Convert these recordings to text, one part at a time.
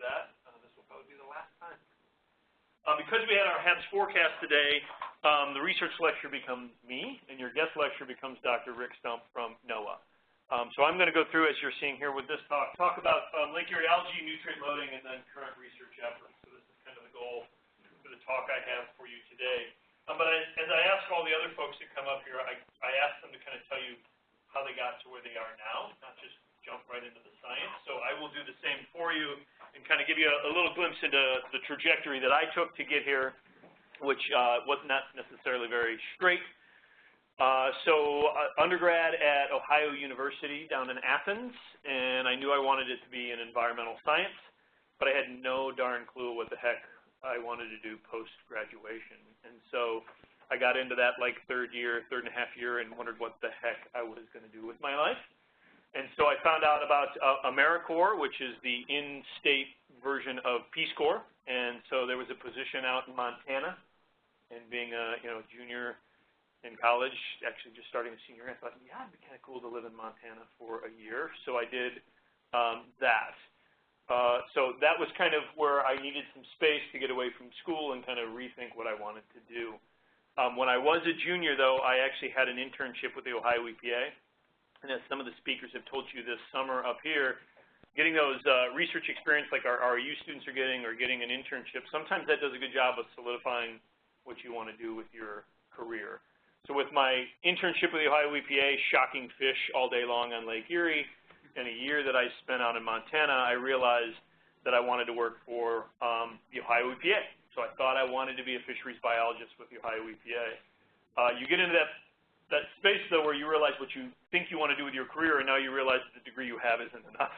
that. Uh, this will probably be the last time. Uh, because we had our HABS forecast today, um, the research lecture becomes me, and your guest lecture becomes Dr. Rick Stumpf from NOAA. Um, so I'm going to go through, as you're seeing here with this talk, talk about um, Lake Erie algae nutrient loading and then current research efforts. So this is kind of the goal for the talk I have for you today. Um, but I, as I ask all the other folks that come up here, I, I ask them to kind of tell you how they got to where they are now, not just jump right into the science. So I will do the same for you and kind of give you a, a little glimpse into the trajectory that I took to get here, which uh, was not necessarily very straight. Uh, so uh, undergrad at Ohio University down in Athens, and I knew I wanted it to be in environmental science, but I had no darn clue what the heck I wanted to do post-graduation. And so I got into that like third year, third and a half year, and wondered what the heck I was going to do with my life. And so I found out about uh, AmeriCorps, which is the in-state version of Peace Corps. And so there was a position out in Montana, and being a you know junior in college, actually just starting a senior, I thought, yeah, it'd be kind of cool to live in Montana for a year. So I did um, that. Uh, so that was kind of where I needed some space to get away from school and kind of rethink what I wanted to do. Um, when I was a junior, though, I actually had an internship with the Ohio EPA. And as some of the speakers have told you this summer up here, getting those uh, research experience like our RU students are getting or getting an internship, sometimes that does a good job of solidifying what you want to do with your career. So with my internship with the Ohio EPA, shocking fish all day long on Lake Erie, and a year that I spent out in Montana, I realized that I wanted to work for um, the Ohio EPA. So I thought I wanted to be a fisheries biologist with the Ohio EPA. Uh, you get into that, that space, though, where you realize what you think you want to do with your career, and now you realize that the degree you have isn't enough.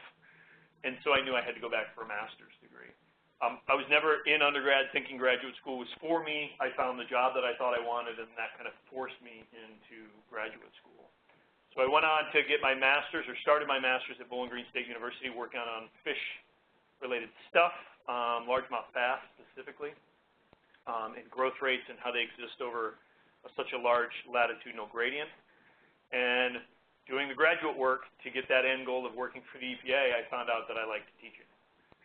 And so I knew I had to go back for a master's degree. Um, I was never in undergrad thinking graduate school was for me. I found the job that I thought I wanted, and that kind of forced me into graduate school. So I went on to get my master's, or started my master's at Bowling Green State University, working on fish-related stuff, um, largemouth bass specifically, um, and growth rates and how they exist over such a large latitudinal gradient. And doing the graduate work to get that end goal of working for the EPA, I found out that I liked teaching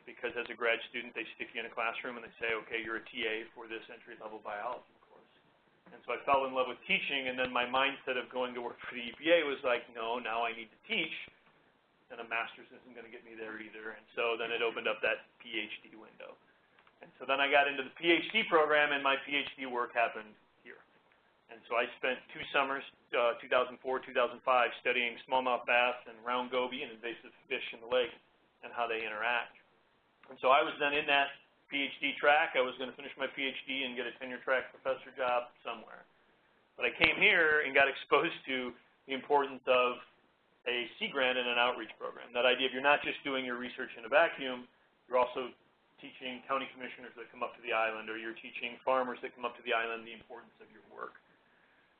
because as a grad student, they stick you in a classroom and they say, okay, you're a TA for this entry-level biology course. And so I fell in love with teaching, and then my mindset of going to work for the EPA was like, no, now I need to teach, and a master's isn't going to get me there either. And so then it opened up that PhD window. And so then I got into the PhD program, and my PhD work happened. And so I spent two summers, uh, 2004, 2005, studying smallmouth bass and round goby and invasive fish in the lake and how they interact. And so I was then in that PhD track. I was going to finish my PhD and get a tenure track professor job somewhere. But I came here and got exposed to the importance of a sea grant and an outreach program. That idea of you're not just doing your research in a vacuum, you're also teaching county commissioners that come up to the island, or you're teaching farmers that come up to the island the importance of your work.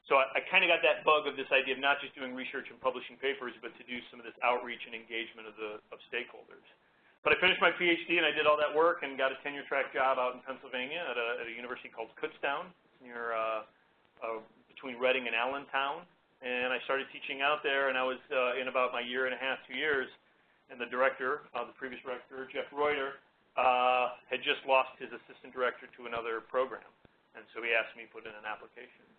So I, I kind of got that bug of this idea of not just doing research and publishing papers, but to do some of this outreach and engagement of the of stakeholders. But I finished my PhD and I did all that work and got a tenure track job out in Pennsylvania at a, at a university called Kutztown near uh, uh, between Reading and Allentown. And I started teaching out there, and I was uh, in about my year and a half, two years. And the director, uh, the previous director, Jeff Reutter, uh, had just lost his assistant director to another program. And so he asked me to put in an application.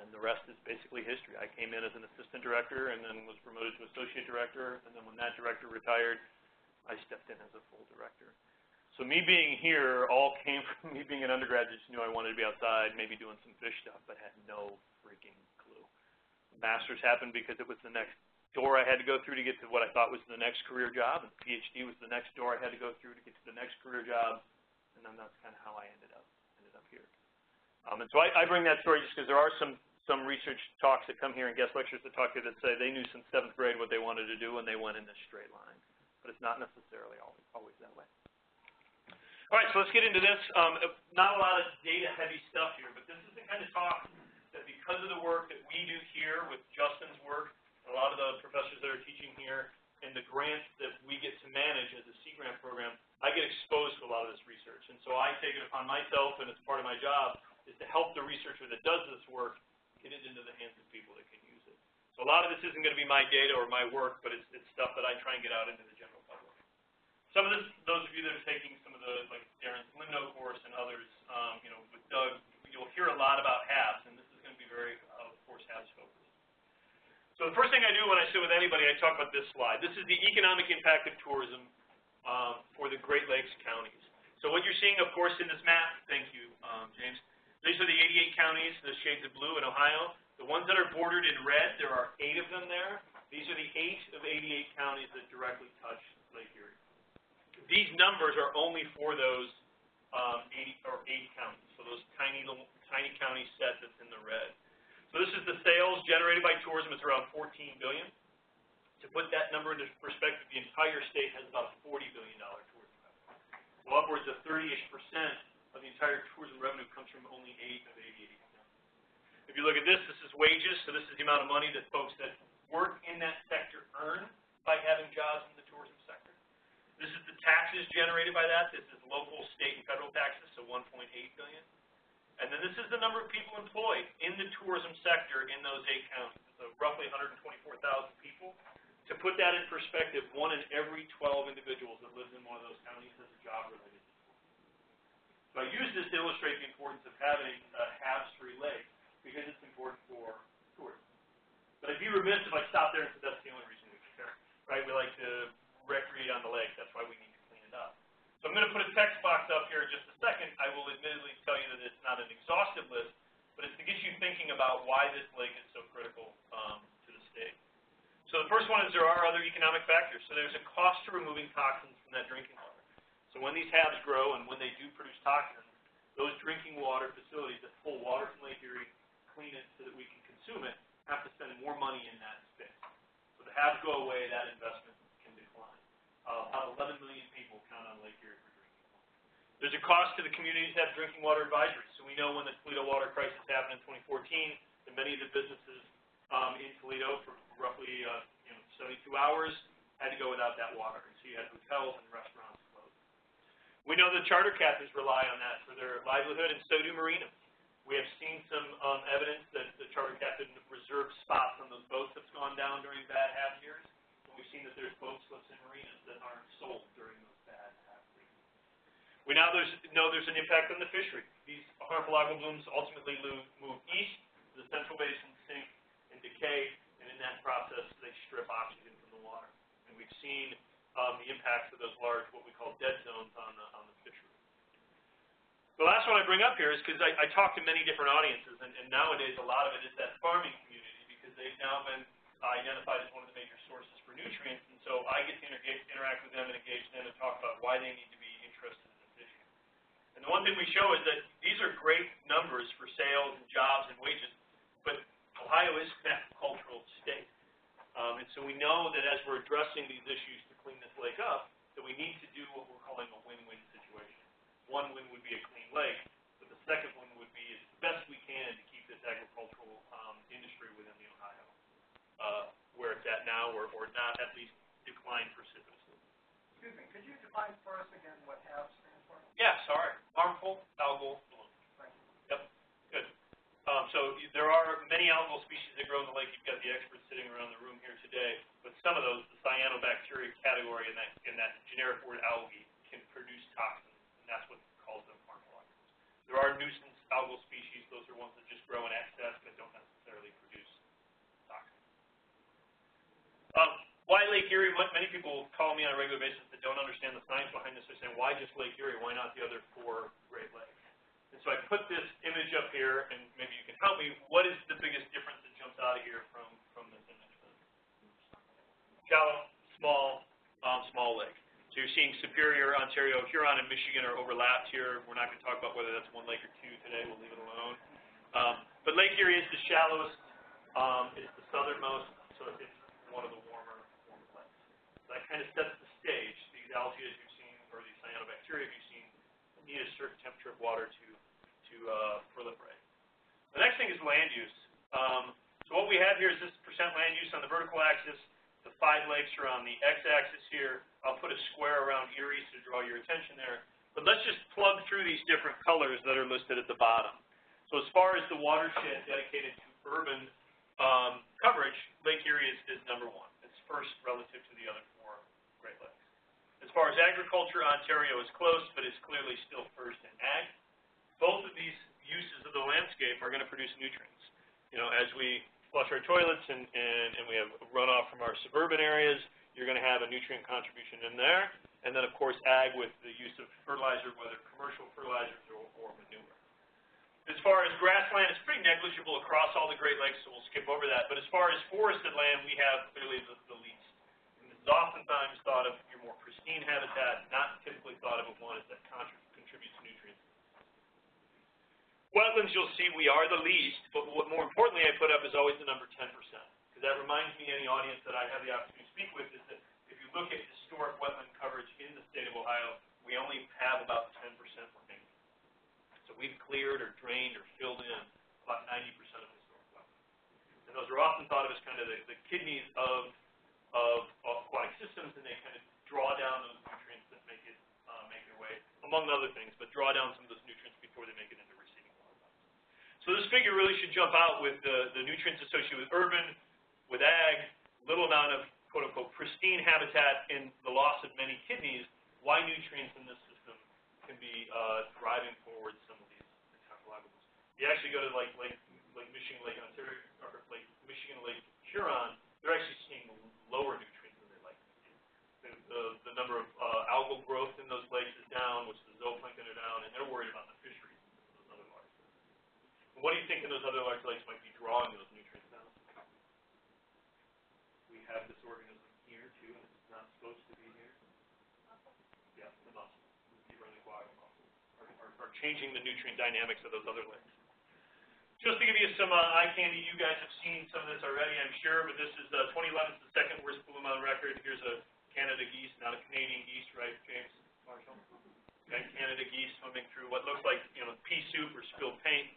And the rest is basically history. I came in as an assistant director and then was promoted to associate director. And then when that director retired, I stepped in as a full director. So me being here all came from me being an undergrad, just knew I wanted to be outside, maybe doing some fish stuff, but had no freaking clue. Master's happened because it was the next door I had to go through to get to what I thought was the next career job, and PhD was the next door I had to go through to get to the next career job, and then that's kind of how I ended up. Um, and so I, I bring that story just because there are some some research talks that come here and guest lectures that talk to that say they knew since seventh grade what they wanted to do, and they went in this straight line but it's not necessarily always, always that way. All right, so let's get into this. Um, not a lot of data-heavy stuff here, but this is the kind of talk that because of the work that we do here with Justin's work, a lot of the professors that are teaching here, and the grants that we get to manage as a Sea Grant program, I get exposed to a lot of this research. And so I take it upon myself, and it's part of my job, is to help the researcher that does this work get it into the hands of people that can use it. So a lot of this isn't going to be my data or my work, but it's, it's stuff that I try and get out into the general public. some of this, those of you that are taking some of the, like Darren's Limno course and others, um, you know, with Doug, you'll hear a lot about HABs, and this is going to be very, uh, of course, HABs focused. So the first thing I do when I sit with anybody, I talk about this slide. This is the economic impact of tourism um, for the Great Lakes counties. So what you're seeing, of course, in this map, thank you, um, James, these are the 88 counties, the shades of blue in Ohio. The ones that are bordered in red, there are eight of them there. These are the eight of 88 counties that directly touch Lake Erie. These numbers are only for those um, 80 or eight counties, so those tiny little tiny county set that's in the red. So this is the sales generated by tourism. It's around 14 billion. To put that number into perspective, the entire state has about a 40 billion dollar tourism. So upwards of 30ish percent of the entire tourism revenue comes from only eight of 88 counties. If you look at this, this is wages. So this is the amount of money that folks that work in that sector earn by having jobs in the tourism sector. This is the taxes generated by that. This is local, state, and federal taxes, so 1.8 billion. And then this is the number of people employed in the tourism sector in those eight counties. So roughly 124,000 people. To put that in perspective, one in every 12 individuals that lives in one of those counties has a job related to So I use this to illustrate the importance of having a HABs-free lake because it's important for tourism. But I'd be remiss if I stopped there and said that's the only reason we care, right? We like to recreate on the lake. That's why we need to clean it up. So I'm going to put a text box up here in just a second. I will admittedly tell you that it's not an exhaustive list, but it's to get you thinking about why this lake is so critical um, to the state. So the first one is there are other economic factors. So there's a cost to removing toxins from that drinking when these HABs grow and when they do produce toxins, those drinking water facilities that pull water from Lake Erie, clean it so that we can consume it, have to spend more money in that space. So the HABs go away, that investment can decline. uh, about 11 million people count on Lake Erie for drinking water. There's a cost to the communities that have drinking water advisories. So we know when the Toledo water crisis happened in 2014, that many of the businesses um, in Toledo for roughly uh, you know 72 hours had to go without that water. And so you had hotels and restaurants. We know the charter captains rely on that for their livelihood, and so do marinas. We have seen some um, evidence that the charter captain reserved spots on those boats that's gone down during bad HAB years we've seen that there's boat slips in marinas that aren't sold during those bad HAB weeks. We now there's, know there's an impact on the fishery. These harmful algal blooms ultimately move east, the central basin sink and decay, and in that process they strip oxygen from the water. And we've seen um, the impacts of those large, what we call dead zones on the, on the fishery. The last one I bring up here is because I, I talk to many different audiences, and, and nowadays a lot of it is that farming community because they've now been identified as one of the major sources for nutrients, and so I get to interact with them and engage them and talk about why they need to be interested in this issue. And the one thing we show is that these are great numbers for sales and jobs and wages, but Ohio is an agricultural state. Um, and so we know that as we're addressing these issues clean this lake up, that we need to do what we're calling a win-win situation. One win would be a clean lake, but the second one would be as best we can to keep this agricultural um, industry within the Ohio uh, where it's at now or, or not at least decline precipitously. Excuse me, could you define for us again what HAB stands for? Yeah, sorry. Harmful algal bloom. Thank you. Yep, good. Um, so there are many algal species that grow in the lake. You've got the experts sitting around the room here today, but some of those, the cyanobacteria category in that in that generic word algae, can produce toxins, and that's what calls them harmful algals. There are nuisance algal species; those are ones that just grow in excess but don't necessarily produce um, why Lake Erie? Many people call me on a regular basis that don't understand the science behind this. They're saying, why just Lake Erie? Why not the other four Great Lakes? And so I put this image up here, and maybe you can help me. What is the biggest difference that jumps out of here from, from this image? Shallow, small, um, small lake. So you're seeing Superior, Ontario, Huron, and Michigan are overlapped here. We're not going to talk about whether that's one lake or two today. We'll leave it alone. Um, but Lake Erie is the shallowest. Um, it's the southernmost, so it's one of the warmer, warmer lakes. So that kind of sets the stage. These algae, as you've seen, or these cyanobacteria, you've seen, need a certain temperature of water to, to uh, proliferate. The next thing is land use. Um, so what we have here is this percent land use on the vertical axis. The five lakes are on the x-axis here. I'll put a square around Erie to draw your attention there. But let's just plug through these different colors that are listed at the bottom. So as far as the watershed dedicated to urban um, coverage, Lake Erie is, is number one. It's first relative to the other four Great Lakes. As far as agriculture, Ontario is close, but is clearly still first in ag. Both of these uses of the landscape are going to produce nutrients. You know, as we flush our toilets and, and, and we have runoff from our suburban areas, you're going to have a nutrient contribution in there. And then, of course, ag with the use of fertilizer, whether commercial fertilizers or, or manure. As far as grassland, it's pretty negligible across all the Great Lakes, so we'll skip over that. But as far as forested land, we have clearly the, the least. And this is oftentimes thought of your more pristine habitat, not typically thought of as one that contributes. Wetlands, you'll see we are the least, but what more importantly I put up is always the number 10%. Because that reminds me, any audience that I have the opportunity to speak with, is that if you look at historic wetland coverage in the state of Ohio, we only have about 10% remaining. So we've cleared or drained or filled in about 90% of historic wetlands. And those are often thought of as kind of the, the kidneys of, of, aquatic systems, and they kind of draw down those nutrients that make it uh, make their way, among other things, but draw down some of those nutrients before they make it into. So this figure really should jump out with the, the nutrients associated with urban, with ag, little amount of quote unquote pristine habitat and the loss of many kidneys, why nutrients in this system can be uh, driving forward some of these ecological. You actually go to like Lake, Lake Michigan, Lake Ontario, or Lake Michigan, Lake Huron, they're actually seeing lower nutrients than they like. The, the, the number of uh, algal growth in those lakes is down, which the zooplankton are down, and they're worried about the fisheries in those other large lakes. What do you think in those other large lakes might be drawing those nutrients? Now? We have this organism here too, and it's not supposed to be here? Yeah, the mussels, the running aquatic mussels, are, are, are changing the nutrient dynamics of those other lakes. Just to give you some uh, eye candy, you guys have seen some of this already, I'm sure, but this is uh, 2011 is the second worst bloom on record. Here's a Canada geese, not a Canadian geese, right, James Marshall? Okay, Canada geese swimming through what looks like, you know, pea soup or spilled paint.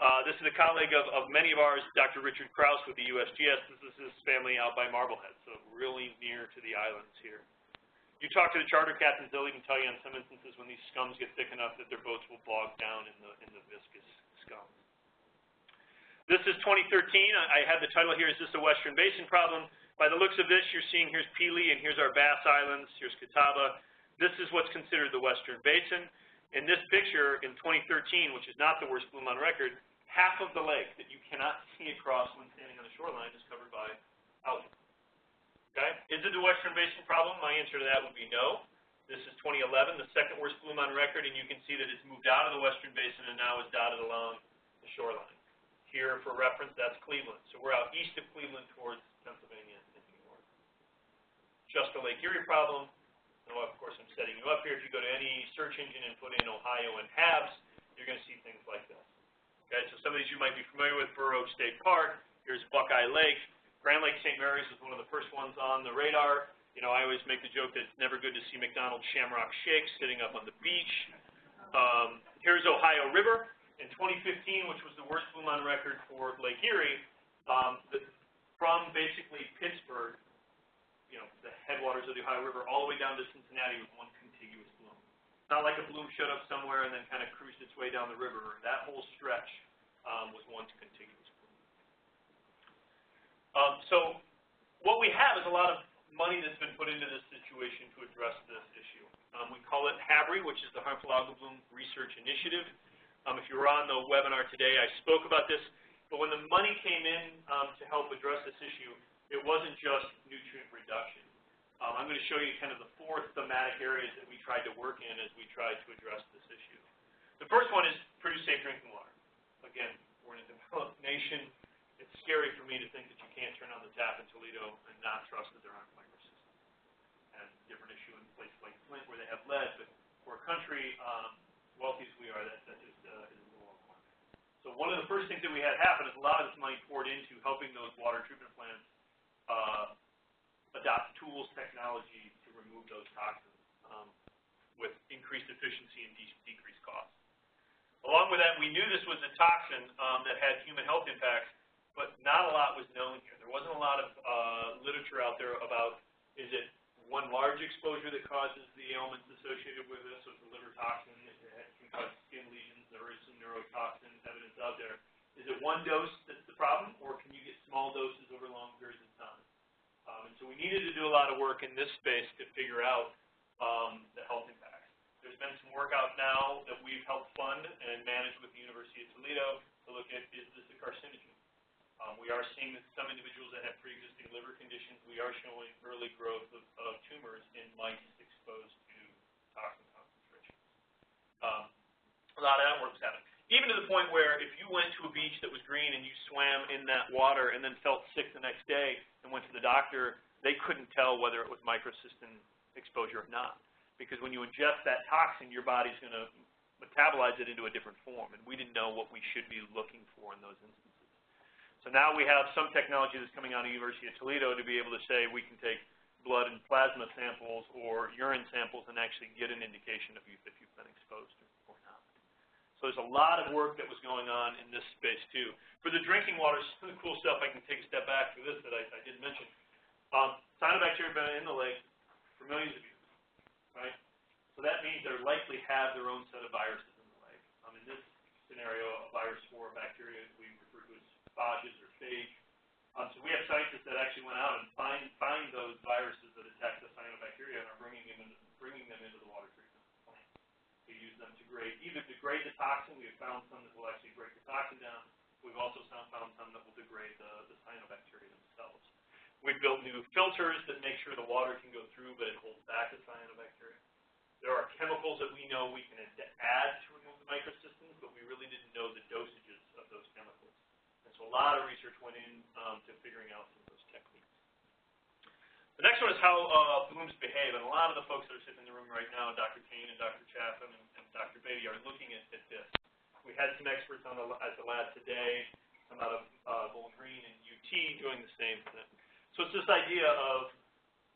Uh, this is a colleague of, of many of ours, Dr. Richard Kraus with the USGS. This is his family out by Marblehead, so really near to the islands here. You talk to the charter captains, they'll even tell you in some instances when these scums get thick enough that their boats will bog down in the, in the viscous scum. This is 2013. I, I had the title here, Is This a Western Basin Problem? By the looks of this, you're seeing here's Pelee and here's our Bass Islands, here's Catawba. This is what's considered the Western Basin. In this picture in 2013, which is not the worst bloom on record, half of the lake that you cannot see across when standing on the shoreline is covered by algae. Okay? Is it a Western Basin problem? My answer to that would be no. This is 2011, the second worst bloom on record, and you can see that it's moved out of the Western Basin and now is dotted along the shoreline. Here, for reference, that's Cleveland. So we're out east of Cleveland towards Pennsylvania and New York. Just a Lake Erie problem. And of course, I'm setting you up here. If you go to any search engine and put in Ohio and HABs, you're going to see things like this. Okay, so some of these you might be familiar with, Burr Oak State Park, here's Buckeye Lake. Grand Lake St. Mary's was one of the first ones on the radar. You know, I always make the joke that it's never good to see McDonald's Shamrock Shake sitting up on the beach. Um, here's Ohio River in 2015, which was the worst bloom on record for Lake Erie. Um, the, from basically Pittsburgh, you know, the headwaters of the Ohio River, all the way down to Cincinnati was one contiguous bloom. not like a bloom showed up somewhere and then kind of cruised its way down the river. That whole stretch um, was one contiguous bloom. Um, so what we have is a lot of money that's been put into this situation to address this issue. Um, we call it HABRI, which is the Harmful Algal Bloom Research Initiative. Um, if you were on the webinar today, I spoke about this. But when the money came in um, to help address this issue, it wasn't just nutrient reduction. Um, I'm going to show you kind of the four thematic areas that we tried to work in as we tried to address this issue. The first one is produce safe drinking water. Again, we're in a developed nation. Scary for me to think that you can't turn on the tap in Toledo and not trust that there aren't microcystins. And different issue in places like Flint where they have lead, but for a country um, wealthy as we are, that, that just uh, is a little alarming. So one of the first things that we had happen is a lot of this money poured into helping those water treatment plants uh, adopt tools, technology to remove those toxins um, with increased efficiency and de decreased costs. Along with that, we knew this was a toxin um, that had human health impacts, but not a lot was known here. There wasn't a lot of uh, literature out there about is it one large exposure that causes the ailments associated with this, it's a liver toxin, it can cause skin lesions, there is some neurotoxin evidence out there. Is it one dose that's the problem, or can you get small doses over long periods of time? Um, and so we needed to do a lot of work in this space to figure out um, the health impacts. There's been some work out now that we've helped fund and manage with the University of Toledo to look at, is this a carcinogen? Um, we are seeing that some individuals that have pre-existing liver conditions, we are showing early growth of, of tumors in mice exposed to toxin concentrations. Um, a lot of that work's happening. Even to the point where if you went to a beach that was green and you swam in that water and then felt sick the next day and went to the doctor, they couldn't tell whether it was microcystin exposure or not. Because when you ingest that toxin, your body's going to metabolize it into a different form, and we didn't know what we should be looking for in those instances. So now we have some technology that's coming out of the University of Toledo to be able to say we can take blood and plasma samples or urine samples and actually get an indication of you, if you've been exposed or not. So there's a lot of work that was going on in this space too. For the drinking water, some of the cool stuff, I can take a step back for this that I, I didn't mention. Um, cyanobacteria have been in the lake for millions of years, right? So that means they likely have their own set of viruses in the lake. Um, in this scenario, a virus for bacteria we phages or phage. Um, so we have scientists that actually went out and find find those viruses that attack the cyanobacteria and are bringing them into, bringing them into the water treatment plant. We use them to grade either degrade the toxin. We have found some that will actually break the toxin down. We've also found some that will degrade the, the cyanobacteria themselves. We've built new filters that make sure the water can go through, but it holds back the cyanobacteria. There are chemicals that we know we can add to remove the microcystins, but we really didn't know the dosages of those chemicals. And so a lot of research went in um, to figuring out some of those techniques. The next one is how uh, blooms behave, and a lot of the folks that are sitting in the room right now, Dr. Kane and Dr. Chaffin and, and Dr. Beatty, are looking at, at this. We had some experts on the, at the lab today, some out of uh, Bowling Green and UT doing the same thing. So it's this idea of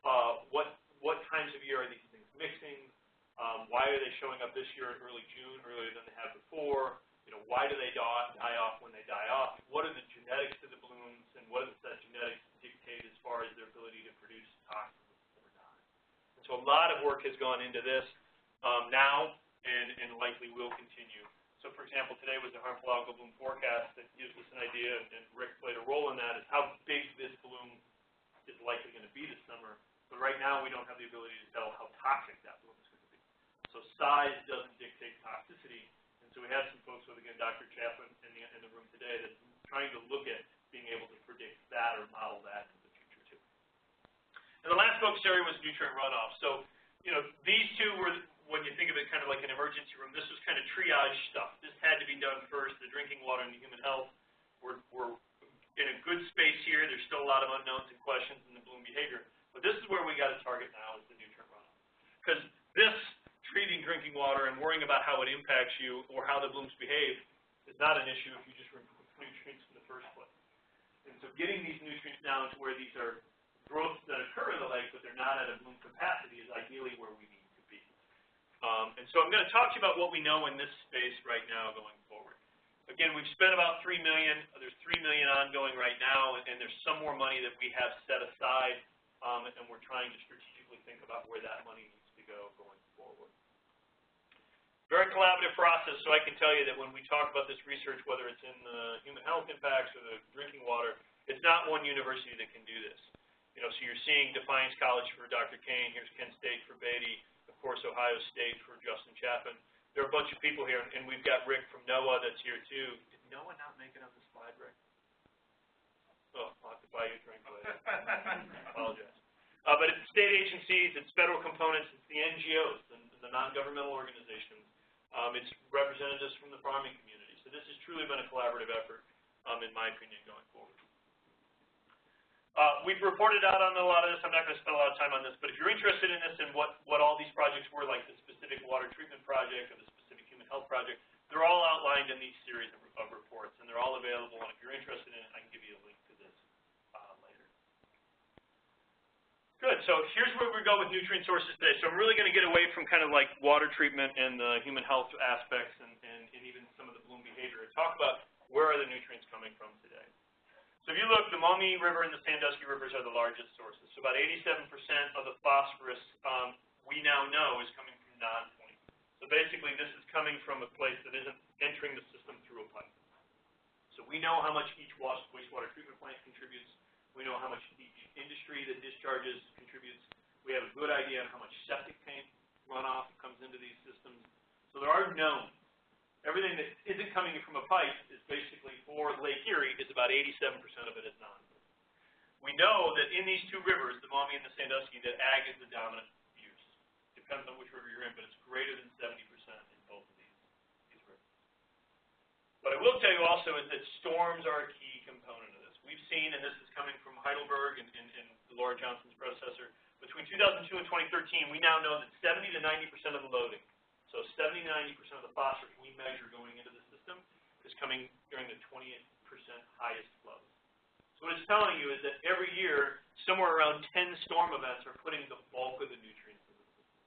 uh, what what times of year are these things mixing? Um, why are they showing up this year in early June, earlier than they have before? You know, why do they die, off when they die off? What are the genetics of the blooms, and what does that genetics dictate as far as their ability to produce toxins or not? And so a lot of work has gone into this um, now, and, and likely will continue. So, for example, today was the harmful algal bloom forecast that gives us an idea, and Rick played a role in that, is how big this bloom is likely going to be this summer. But right now, we don't have the ability to tell how toxic that bloom is going to be. So size doesn't dictate toxicity. So we have some folks with, again, Dr. Chaffin in the, in the room today that's trying to look at being able to predict that or model that in the future, too. And the last focus area was nutrient runoff. So, you know, these two were, when you think of it kind of like an emergency room, this was kind of triage stuff. This had to be done first, the drinking water and the human health. We're, we're in a good space here. There's still a lot of unknowns and questions in the bloom behavior. But this is where we got to target now is the nutrient runoff. Because this treating drinking water and worrying about how it impacts you or how the blooms behave is not an issue if you just remove nutrients in the first place. And so getting these nutrients down to where these are growths that occur in the lake, but they're not at a bloom capacity is ideally where we need to be. Um, and so I'm going to talk to you about what we know in this space right now going forward. Again, we've spent about 3 million. There's 3 million ongoing right now, and, there's some more money that we have set aside um, and we're trying to strategically think about where that money needs to go going forward. Very collaborative process, so I can tell you that when we talk about this research, whether it's in the human health impacts or the drinking water, it's not one university that can do this. You know, so you're seeing Defiance College for Dr. Kane, here's Kent State for Beatty, of course Ohio State for Justin Chaffin. There are a bunch of people here, and we've got Rick from NOAA that's here too. Did NOAA not make it on the slide, Rick? Oh, I'll have to buy you a drink later. Apologize. Uh, but it's state agencies, it's federal components, it's the NGOs, the, the non-governmental organizations, um, it's representatives from the farming community. So this has truly been a collaborative effort, um, in my opinion, going forward. Uh, we've reported out on a lot of this. I'm not going to spend a lot of time on this, but if you're interested in this and what, what all these projects were, like the specific water treatment project or the specific human health project, they're all outlined in these series of, of reports, and they're all available. And if you're interested in it, I can give you a link to this uh, later. Good. So here's where we go with nutrient sources today. So I'm really going to get away from kind of like water treatment and the human health aspects and, and, and even some of the bloom behavior and talk about where are the nutrients coming from today. So if you look, the Maumee River and the Sandusky Rivers are the largest sources. So about 87% of the phosphorus um, we now know is coming from non-point. So basically, this is coming from a place that isn't entering the system through a pipe. So we know how much each wastewater treatment plant contributes. We know how much each industry that discharges contributes. We have a good idea on how much septic tank runoff comes into these systems. So there are known. Everything that isn't coming from a pipe is basically for Lake Erie, is about 87% of it is non. We know that in these two rivers, the Maumee and the Sandusky, that ag is the dominant use. Depends on which river you're in, but it's greater than 70% in both of these, these rivers. What I will tell you also is that storms are a key component of this. We've seen, and this is coming from Heidelberg and, and, and Laura Johnson's predecessor, between 2002 and 2013, we now know that 70 to 90% of the loading, so 70 to 90% of the phosphorus we measure going into the system is coming during the 20% highest flows. So what it's telling you is that every year, somewhere around 10 storm events are putting the bulk of the nutrients in the system.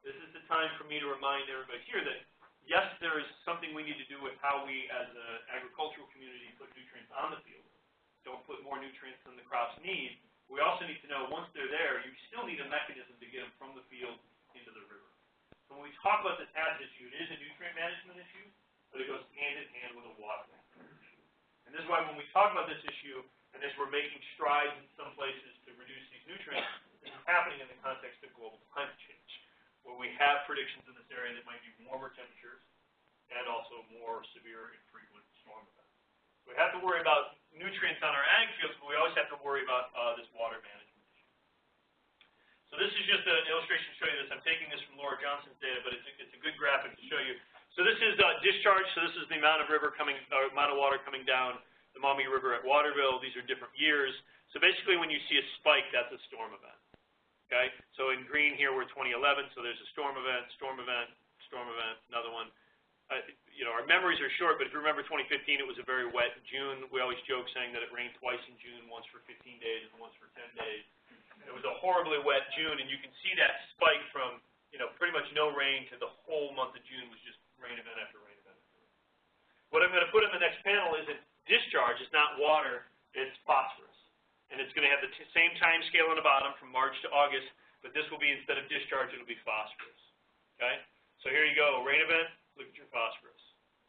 This is the time for me to remind everybody here that, yes, there is something we need to do with how we, as an agricultural community, put nutrients on the field. Don't put more nutrients than the crops need. We also need to know, once they're there, you still need a mechanism to get them from the field into the river. So when we talk about this hazard issue, it is a nutrient management issue, but it goes hand in hand with a water management issue. And this is why when we talk about this issue, and as we're making strides in some places to reduce these nutrients, this is happening in the context of global climate change, where we have predictions in this area that might be warmer temperatures and also more severe and frequent storm events. We have to worry about nutrients on our ag fields, but we always have to worry about uh, this water management. So this is just an illustration to show you this. I'm taking this from Laura Johnson's data, but it's a, it's a good graphic to show you. So this is uh, discharge. So this is the amount of river coming, uh, amount of water coming down the Maumee River at Waterville. These are different years. So basically when you see a spike, that's a storm event. Okay? So in green here, we're 2011, so there's a storm event, storm event, storm event, another one. Uh, you know, our memories are short, but if you remember 2015, it was a very wet June. We always joke saying that it rained twice in June, once for 15 days and once for 10 days. It was a horribly wet June, and you can see that spike from, you know, pretty much no rain to the whole month of June was just rain event after rain event. What I'm going to put in the next panel is that discharge is not water, it's phosphorus. And it's going to have the same time scale on the bottom from March to August, but this will be, instead of discharge, it'll be phosphorus. Okay? So here you go, rain event, look at your phosphorus.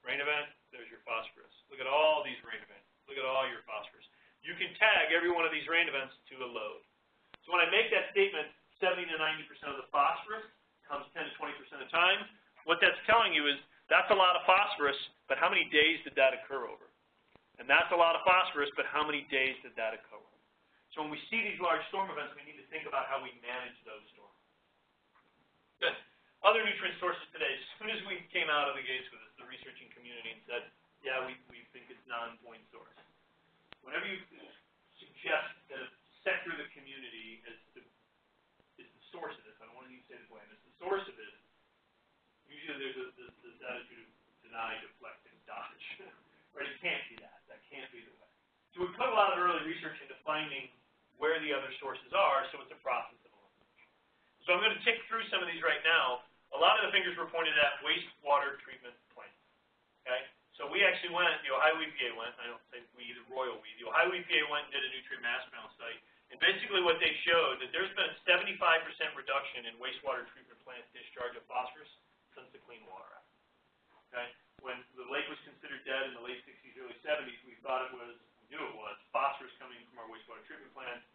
Rain event, there's your phosphorus. Look at all these rain events. Look at all your phosphorus. You can tag every one of these rain events to a load. So when I make that statement, 70 to 90% of the phosphorus comes 10 to 20% of the time, what that's telling you is that's a lot of phosphorus, but how many days did that occur over? And that's a lot of phosphorus, but how many days did that occur? over? So when we see these large storm events, we need to think about how we manage those storms. Good. Other nutrient sources today, as soon as we came out of the gates with this, the researching community and said, yeah, we, we think it's non-point source. Whenever you suggest that a sector of the community is the, is the source of this, I don't want to use say the blame, is the source of this, usually there's a, this, this attitude of deny, deflect, and dodge. right? It can't be that. that can't be the way. So we put a lot of early research into finding where the other sources are, so it's a process of elimination. So I'm going to tick through some of these right now. A lot of the fingers were pointed at wastewater treatment plants. Okay? So we actually went, the Ohio EPA went, I don't say we, the royal we, the Ohio EPA went and did a nutrient mass balance study. And basically what they showed that there's been a 75% reduction in wastewater treatment plant discharge of phosphorus since the Clean Water Act. Okay? when the lake was considered dead in the late 60s, early 70s, we thought it was, we knew it was, phosphorus coming from our wastewater treatment plants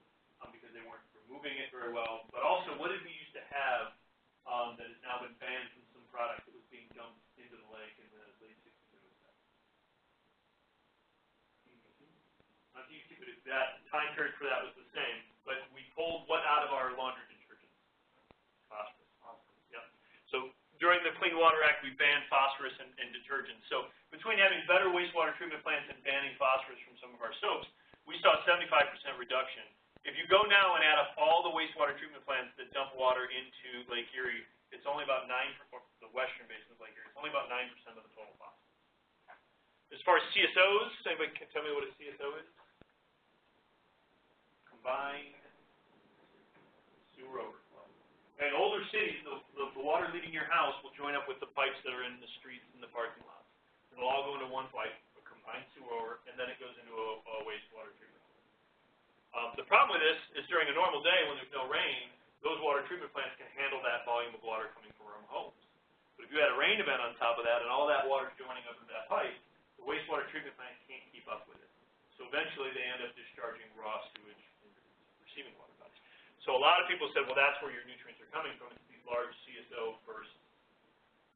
um, because they weren't removing it very well. But also, what did we used to have um, that has now been banned from some product that was being dumped into the lake in the late 60s, early 70s? Not DDT, but that time period for that was the same. But we pulled what out of our laundry detergent? Phosphorus. Yep. So during the Clean Water Act, we banned phosphorus and, and detergents. So between having better wastewater treatment plants and banning phosphorus from some of our soaps, we saw a 75% reduction. If you go now and add up all the wastewater treatment plants that dump water into Lake Erie, it's only about 9%, the western basin of Lake Erie, it's only about 9% of the total phosphorus. As far as CSOs, anybody can tell me what a CSO is? Combined sewer over. In older cities, the, the, the water leaving your house will join up with the pipes that are in the streets and the parking lots. It'll all go into one pipe, a combined sewer, and then it goes into a, a wastewater treatment. Um, the problem with this is during a normal day when there's no rain, those water treatment plants can handle that volume of water coming from our homes. But if you had a rain event on top of that and all that water is joining up into that pipe, the wastewater treatment plant can't keep up with it. So eventually they end up discharging raw sewage into receiving water bodies. So a lot of people said, well, that's where your nutrients are coming from. These large CSO first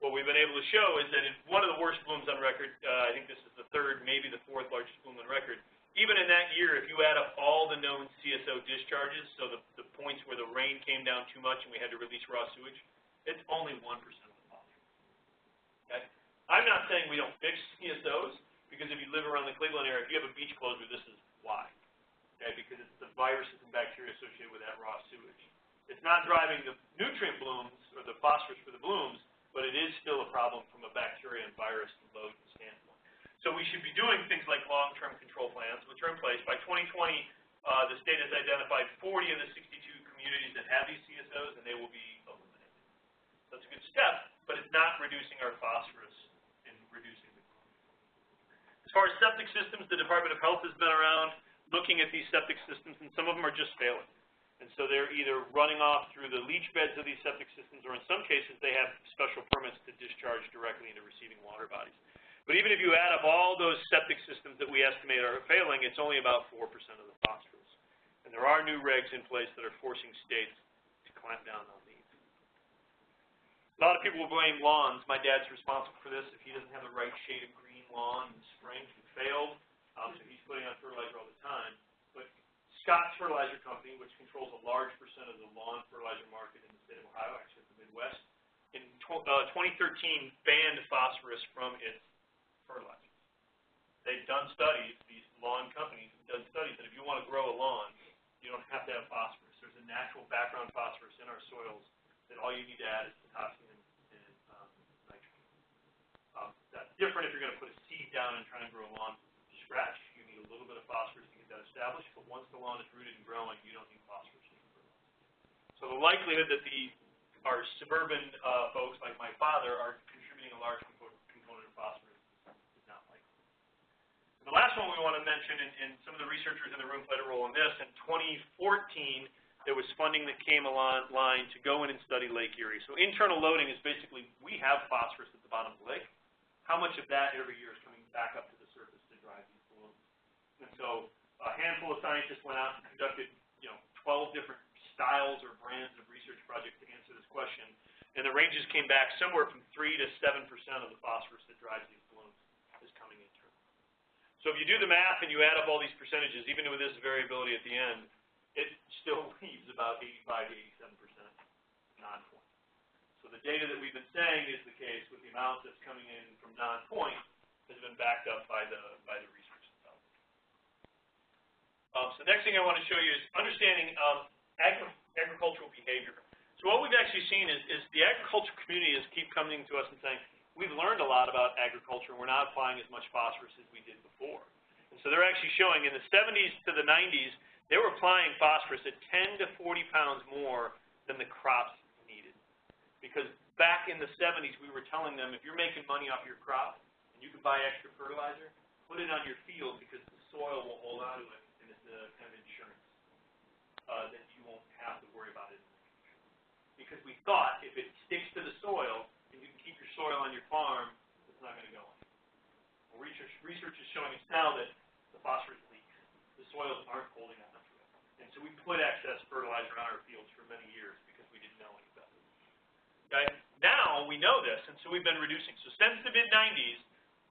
what we've been able to show is that in one of the worst blooms on record, uh, I think this is the third, maybe the fourth largest bloom on record, even in that year, if you add up all the known CSO discharges, so the, the points where the rain came down too much and we had to release raw sewage, it's only 1% of the phosphorus. Okay? I'm not saying we don't fix CSOs, because if you live around the Cleveland area, if you have a beach closure, this is why. Okay? Because it's the viruses and bacteria associated with that raw sewage. It's not driving the nutrient blooms or the phosphorus for the blooms, but it is still a problem from a bacteria and virus load standpoint. So we should be doing things like long-term control plans, which are in place. By 2020, uh, the state has identified 40 of the 62 communities that have these CSOs, and they will be eliminated. That's a good step, but it's not reducing our phosphorus and reducing the As far as septic systems, the Department of Health has been around looking at these septic systems, and some of them are just failing. And so they're either running off through the leach beds of these septic systems, or in some cases, they have special permits to discharge directly into receiving water bodies. But even if you add up all those septic systems that we estimate are failing, it's only about 4% of the phosphorus. And there are new regs in place that are forcing states to clamp down on these. A lot of people will blame lawns. My dad's responsible for this. If he doesn't have the right shade of green lawn in spring, he failed. Um, so he's putting on fertilizer all the time. But Scotts Fertilizer Company, which controls a large percent of the lawn fertilizer market in the state of Ohio, actually in the Midwest, in uh, 2013 banned phosphorus from its fertilizers. They've done studies, these lawn companies have done studies that if you want to grow a lawn, you don't have to have phosphorus. There's a natural background phosphorus in our soils that all you need to add is potassium and, um, nitrogen. Um, that's different if you're going to put a seed down and try and grow a lawn from scratch. You need a little bit of phosphorus to get that established, but once the lawn is rooted and growing, you don't need phosphorus. So the likelihood that the our suburban uh, folks like my father are contributing a large component of phosphorus is not likely. And the last one we want to mention, and, and some of the researchers in the room played a role in this, in 2014 there was funding that came along line to go in and study Lake Erie. So internal loading is basically we have phosphorus at the bottom of the lake. How much of that every year is coming back up to the surface to drive these blooms? And so a handful of scientists went out and conducted, you know, 12 different styles or brands of research projects to answer this question, and the ranges came back somewhere from 3 to 7 percent of the phosphorus that drives these blooms is coming internal. So if you do the math and you add up all these percentages, even with this variability at the end, it still leaves about 85 to 87 percent non-point. So the data that we've been saying is the case with the amount that's coming in from non-point has been backed up by the by the research. Um, so the next thing I want to show you is understanding um, agri agricultural behavior. So what we've actually seen is, is the agricultural community is keep coming to us and saying, we've learned a lot about agriculture, and we're not applying as much phosphorus as we did before. And so they're actually showing in the 70s to the 90s, they were applying phosphorus at 10 to 40 pounds more than the crops needed. Because back in the 70s, we were telling them, if you're making money off your crop, and you can buy extra fertilizer, put it on your field because the soil will hold on to it and it's the kind of insurance uh, that you won't have to worry about it. Because we thought if it sticks to the soil and you can keep your soil on your farm, it's not going to go anywhere. Well, research, research is showing us now that the phosphorus leaks. The soils aren't holding on to it. And so we put excess fertilizer on our fields for many years because we didn't know any better. Okay? Now we know this, and so we've been reducing. So since the mid-90s,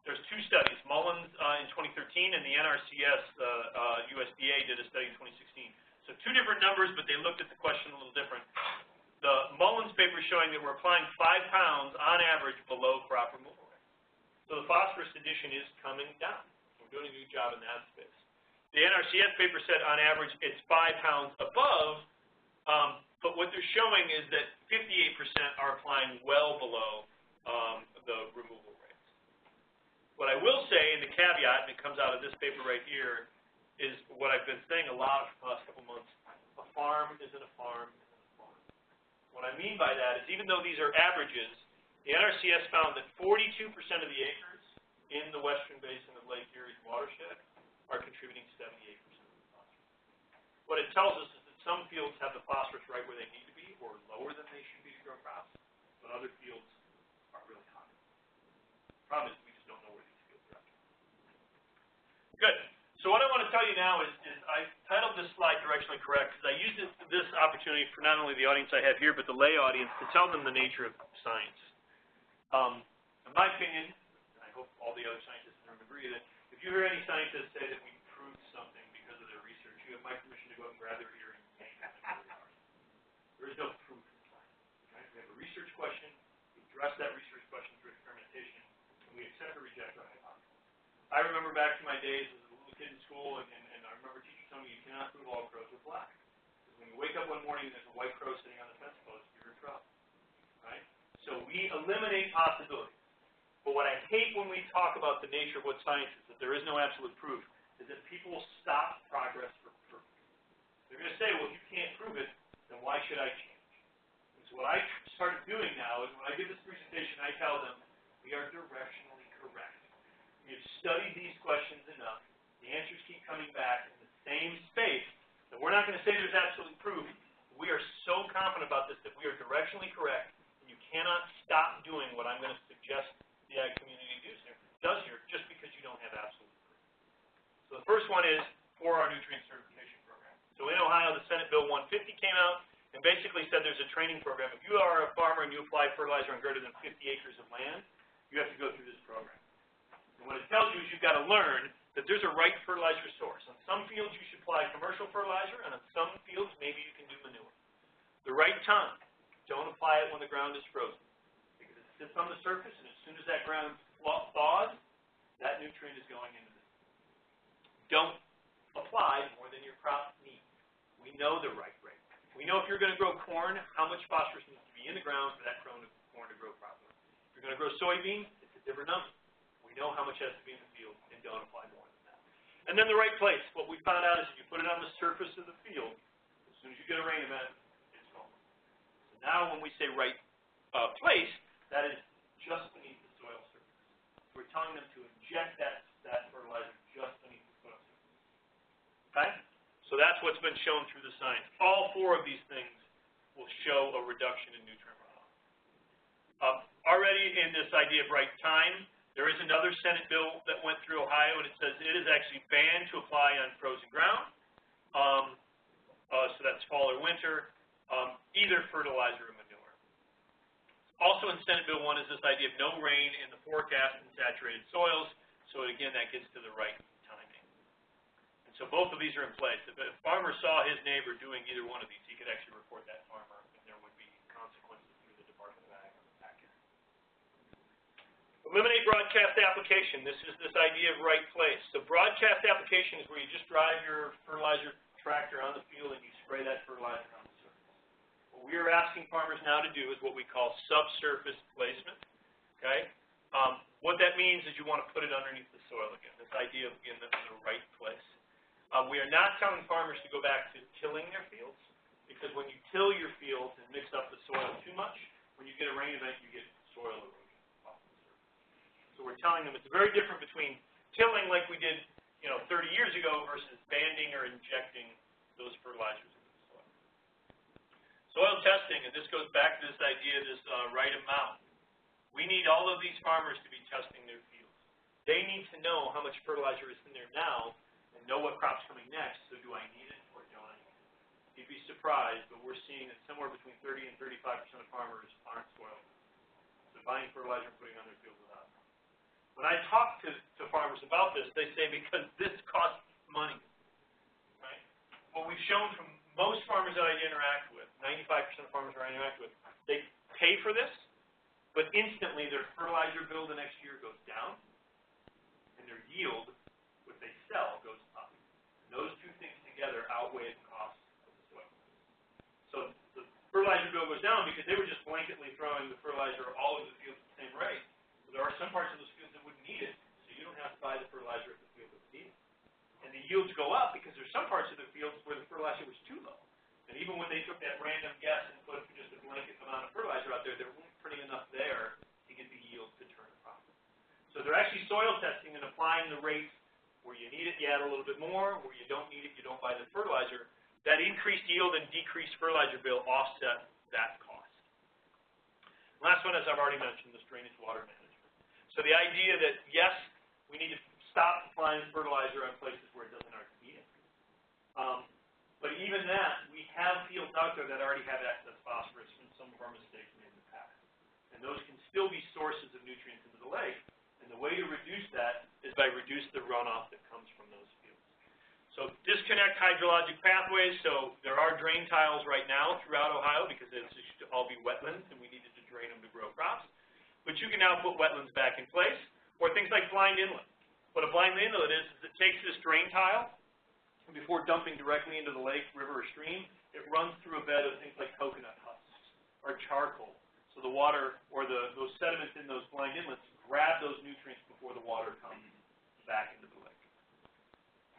there's two studies, Mullins uh, in 2013 and the NRCS uh, uh, USDA did a study in 2016. So two different numbers, but they looked at the question a little different. The Mullins paper showing that we're applying five pounds on average below crop removal rate. So the phosphorus addition is coming down. We're doing a good job in that space. The NRCS paper said on average it's five pounds above, um, but what they're showing is that 58% are applying well below um, the removal rates. what I will say, and the caveat, and it comes out of this paper right here, is what I've been saying a lot for the last couple months. A farm isn't a farm isn't a farm. What I mean by that is even though these are averages, the NRCS found that 42% of the acres in the western basin of Lake Erie's watershed are contributing 78% of the phosphorus. What it tells us is that some fields have the phosphorus right where they need to be or lower than they should be to grow crops, but other fields are really high. The problem is we just don't know where these fields are at. Good. So what I want to tell you now is, is I titled this slide directionally correct because I used this, this opportunity for not only the audience I have here, but the lay audience to tell them the nature of science. Um, in my opinion, and I hope all the other scientists in the room agree that if you hear any scientists say that we proved something because of their research, you have my permission to go up and grab their ear and yank them the. There is no proof in science. Right? We have a research question, we address that research question through experimentation, and we accept or reject our hypothesis. I remember back to my days as kid in school, and, and, and I remember teachers telling me you cannot prove all crows are black. Because when you wake up one morning and there's a white crow sitting on the fence post, you're in trouble. Right? So we eliminate possibilities. But what I hate when we talk about the nature of what science is, that there is no absolute proof, is that people will stop progress for, for they're going to say, well, if you can't prove it, then why should I change? And so what I started doing now is when I give this presentation, I tell them, we are directionally correct. We have studied these questions enough. The answers keep coming back in the same space that we're not going to say there's absolute proof. We are so confident about this that we are directionally correct, and you cannot stop doing what I'm going to suggest the ag community does here, does here just because you don't have absolute proof. So the first one is for our nutrient certification program. So in Ohio, the Senate Bill 150 came out and basically said there's a training program. If you are a farmer and you apply fertilizer on greater than 50 acres of land, you have to go through this program. And what it tells you is you've got to learn that there's a right fertilizer source. On some fields you should apply commercial fertilizer, and on some fields maybe you can do manure. The right time, don't apply it when the ground is frozen. Because it sits on the surface, and as soon as that ground thaws, that nutrient is going into the Don't apply more than your crop needs. We know the right rate. We know if you're going to grow corn, how much phosphorus needs to be in the ground for that corn to grow properly. If you're going to grow soybeans, it's a different number. We know how much has to be in the field, and don't apply more. And then the right place. What we found out is if you put it on the surface of the field, as soon as you get a rain event, it's gone. So now when we say right uh, place, that is just beneath the soil surface. We're telling them to inject that, that fertilizer just beneath the soil surface. Okay? So that's what's been shown through the science. All four of these things will show a reduction in nutrient runoff. Uh, already in this idea of right time, there is another Senate bill that went through Ohio, and it says it is actually banned to apply on frozen ground. Um, uh, so that's fall or winter, um, either fertilizer or manure. Also in Senate Bill 1 is this idea of no rain in the forecast in saturated soils. So again, that gets to the right timing. And so both of these are in place. If a farmer saw his neighbor doing either one of these, he could actually report that farmer, and there would be consequences through the Department of Ag on the back end. Eliminate broadcast application. This is this idea of right place. So broadcast application is where you just drive your fertilizer tractor on the field and you spray that fertilizer on the surface. What we are asking farmers now to do is what we call subsurface placement. Okay? Um, what that means is you want to put it underneath the soil again. This idea of in the, in the right place. Um, we are not telling farmers to go back to tilling their fields because when you till your fields and mix up the soil too much, when you get a rain event, you get soil erosion. So we're telling them it's very different between tilling like we did, you know, 30 years ago versus banding or injecting those fertilizers into the soil. Soil testing, and this goes back to this idea, of this uh, right amount. We need all of these farmers to be testing their fields. They need to know how much fertilizer is in there now and know what crop's coming next. So do I need it or don't I need it? You'd be surprised, but we're seeing that somewhere between 30 and 35 percent of farmers aren't soil. So buying fertilizer and putting on their fields. When I talk to, to farmers about this, they say because this costs money. Right? What we've shown from most farmers that I interact with, 95% of farmers that I interact with, they pay for this, but instantly their fertilizer bill the next year goes down, and their yield, what they sell, goes up. And those two things together outweigh the cost of the soil. So the fertilizer bill goes down because they were just blanketly throwing the fertilizer all over the field at the same rate. So there are some parts of those fields that wouldn't need it, so you don't have to buy the fertilizer if the field doesn't need it. And the yields go up because there's some parts of the fields where the fertilizer was too low. And even when they took that random guess and put just a blanket amount of fertilizer out there, there weren't pretty enough there to get the yield to turn a profit. So they're actually soil testing and applying the rates where you need it, you add a little bit more. Where you don't need it, you don't buy the fertilizer. That increased yield and decreased fertilizer bill offset that cost. Last one, as I've already mentioned, is drainage water management. So the idea that, yes, we need to stop applying fertilizer on places where it doesn't already need it. Um, but even that, we have fields out there that already have excess phosphorus from some of our mistakes made in the past. And those can still be sources of nutrients into the lake. And the way to reduce that is by reduce the runoff that comes from those fields. So disconnect hydrologic pathways. So there are drain tiles right now throughout Ohio because used to all be wetlands and we needed to drain them to grow crops. But you can now put wetlands back in place, or things like blind inlet. What a blind inlet is, is it takes this drain tile, and before dumping directly into the lake, river, or stream, it runs through a bed of things like coconut husks or charcoal. So the water, or the, those sediments in those blind inlets, grab those nutrients before the water comes back into the lake.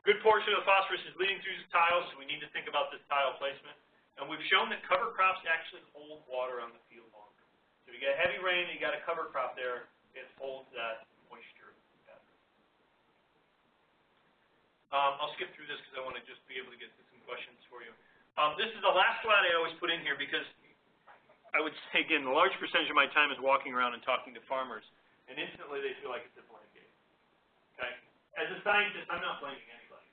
Good portion of the phosphorus is leading through these tiles, so we need to think about this tile placement. And we've shown that cover crops actually hold water on the. So if you get heavy rain and you got a cover crop there, it holds that moisture better. Um, I'll skip through this because I want to just be able to get to some questions for you. Um, this is the last slide I always put in here because I would say, again, a large percentage of my time is walking around and talking to farmers, and instantly they feel like it's a blank game. Okay? As a scientist, I'm not blaming anybody.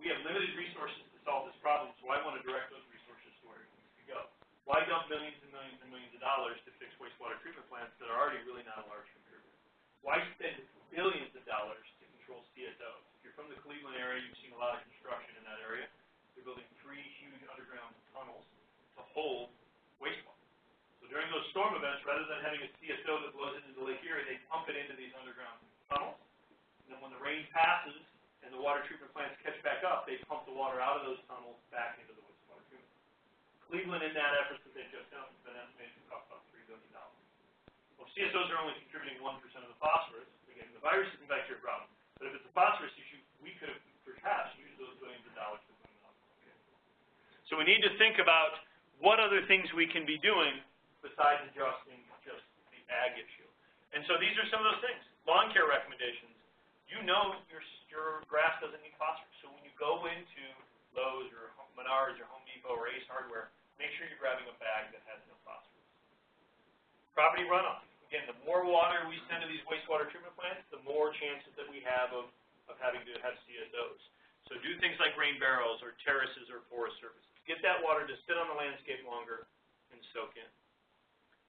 We have limited resources to solve this problem, so I want to direct those resources to where it needs to go. Why dump millions and millions and millions of dollars to fix wastewater treatment plants that are already really not a large contributor? Why spend billions of dollars to control CSOs? If you're from the Cleveland area, you've seen a lot of construction in that area. They're building three huge underground tunnels to hold wastewater. So during those storm events, rather than having a CSO that blows into the Lake Erie, they pump it into these underground tunnels. And then when the rain passes and the water treatment plants catch back up, they pump the water out of those tunnels back into the. Cleveland, in that effort that they've just done, has been estimated to cost about $3 billion. Well, CSOs are only contributing 1% of the phosphorus. Again, the virus isn't back to your problem. But if it's a phosphorus issue, we could have perhaps used those billions of dollars to them out. So we need to think about what other things we can be doing besides adjusting just the ag issue. And so these are some of those things. Lawn care recommendations. You know your, your grass doesn't need phosphorus. So when you go into Lowe's or Menards or Home Depot or Ace Hardware, make sure you're grabbing a bag that has no phosphorus. Property runoff. Again, the more water we send to these wastewater treatment plants, the more chances that we have of, of having to have CSOs. So do things like rain barrels or terraces or forest surfaces. Get that water to sit on the landscape longer and soak in.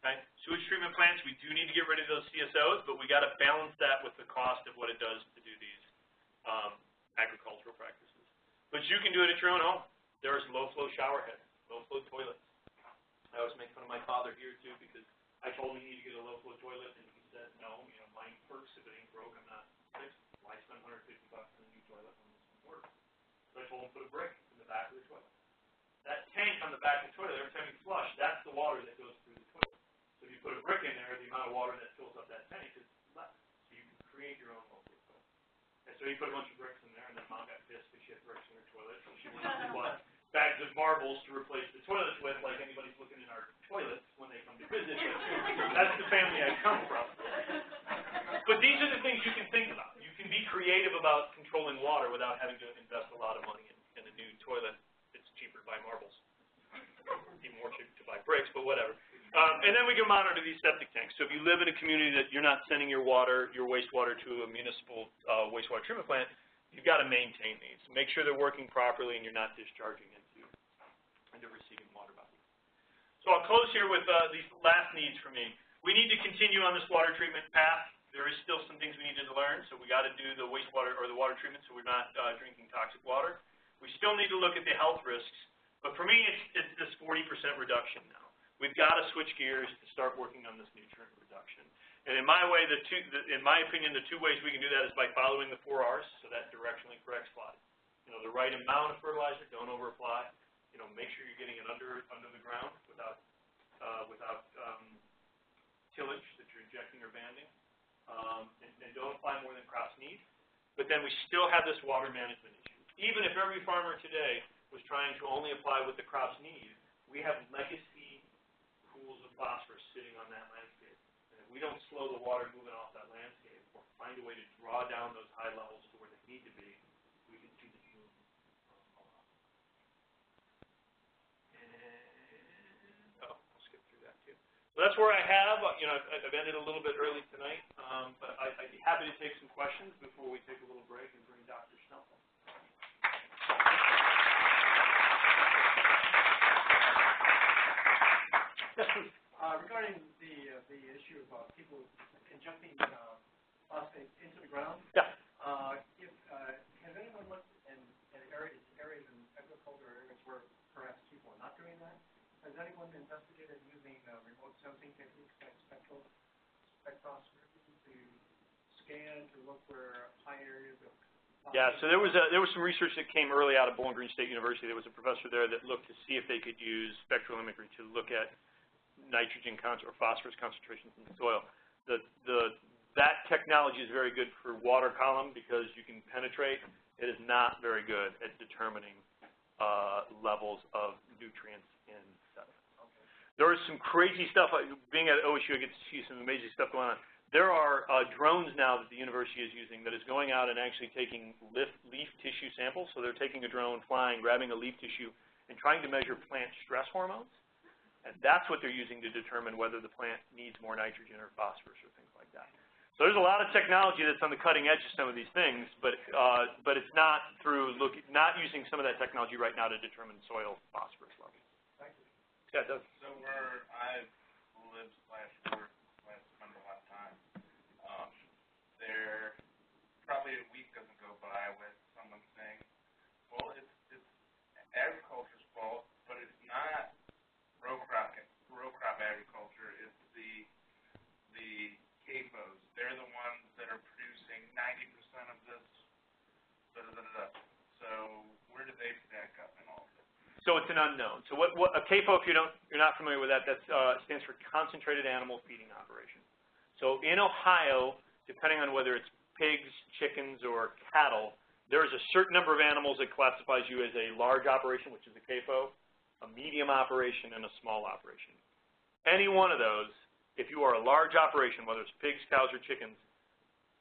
Okay? Sewage treatment plants, we do need to get rid of those CSOs, but we got to balance that with the cost of what it does to do these um, agricultural practices. But you can do it at your own home. There's low-flow shower heads, low-flow toilets. I always make fun of my father here too because I told him he needed to get a low-flow toilet, and he said, no, you know, mine works. If it ain't broke, I'm not it. Why spend 150 bucks on a new toilet when this one works? So I told him put a brick in the back of the toilet. That tank on the back of the toilet, every time you flush, that's the water that goes through the toilet. So if you put a brick in there, the amount of water that fills up that tank is less. So you can create your own local toilet. And so he put a bunch of bricks in there, and then mom got pissed because she had bricks in her toilet, so she went bought bags of marbles to replace the toilets with, like anybody's looking in our toilets when they come to visit. That's the family I come from. But these are the things you can think about. You can be creative about controlling water without having to invest a lot of money in, in a new toilet. It's cheaper to buy marbles. Even more cheap to buy bricks, but whatever. Um, and then we can monitor these septic tanks. So if you live in a community that you're not sending your water, your wastewater to a municipal uh, wastewater treatment plant, you've got to maintain these. Make sure they're working properly and you're not discharging into, into receiving water bodies. So I'll close here with uh, these last needs for me. We need to continue on this water treatment path. There is still some things we need to learn, so we got to do the wastewater or the water treatment so we're not uh, drinking toxic water. We still need to look at the health risks, but for me, it's, it's this 40% reduction now. We've got to switch gears to start working on this nutrient reduction. And in my way, the two, the, in my opinion, the two ways we can do that is by following the four R's, so that directionally corrects flooding. You know, the right amount of fertilizer, don't overapply. You know, make sure you're getting it under under the ground without uh, without um, tillage that you're injecting or banding, um, and, and don't apply more than crops need. But then we still have this water management issue. Even if every farmer today was trying to only apply what the crops need, we have legacy pools of phosphorus sitting on that landscape. And if we don't slow the water moving off that landscape or find a way to draw down those high levels to where they need to be, we can see the bloom um, a lot. And, oh, I'll skip through that So that's where I have, uh, you know, I've, I've ended a little bit early tonight, um, but I, I'd be happy to take some questions before we take a little break and bring Dr. This Uh, regarding the, uh, the issue of, uh, people injecting, uh, phosphate into the ground, Yeah. uh, if, uh, has anyone looked in, in areas, areas in agriculture areas where perhaps people are not doing that? Has anyone investigated using, uh, remote sensing techniques like spectral, spectroscopy to scan, to look where high areas of Yeah, so there was a, there was some research that came early out of Bowling Green State University. There was a professor there that looked to see if they could use spectral imagery to look at nitrogen or phosphorus concentrations in the soil. The, the, that technology is very good for water column because you can penetrate. It is not very good at determining uh, levels of nutrients in. There is some crazy stuff. uh, Being at OSU, I get to see some amazing stuff going on. There are uh, drones now that the university is using that is going out and actually taking leaf, leaf tissue samples. So they're taking a drone, flying, grabbing a leaf tissue, and trying to measure plant stress hormones. And that's what they're using to determine whether the plant needs more nitrogen or phosphorus or things like that. So there's a lot of technology that's on the cutting edge of some of these things, but uh, but it's not through look not using some of that technology right now to determine soil phosphorus levels. Yeah, it. So where I've lived slash worked slash spent a lot of time, um, there probably a week doesn't go by with someone saying, well, it's, it's agriculture's fault, but it's not row crop, row crop agriculture, it's the, the CAFOs. They're the ones that are producing ninety percent of this, da, da, da, da. So where do they stack up in all of this? So it's an unknown. So what, what a CAFO, if you don't, you're not familiar with that, that uh, stands for Concentrated Animal Feeding Operation. So in Ohio, depending on whether it's pigs, chickens, or cattle, there is a certain number of animals that classifies you as a large operation, which is a CAFO, a medium operation, and a small operation. Any one of those, if you are a large operation, whether it's pigs, cows, or chickens,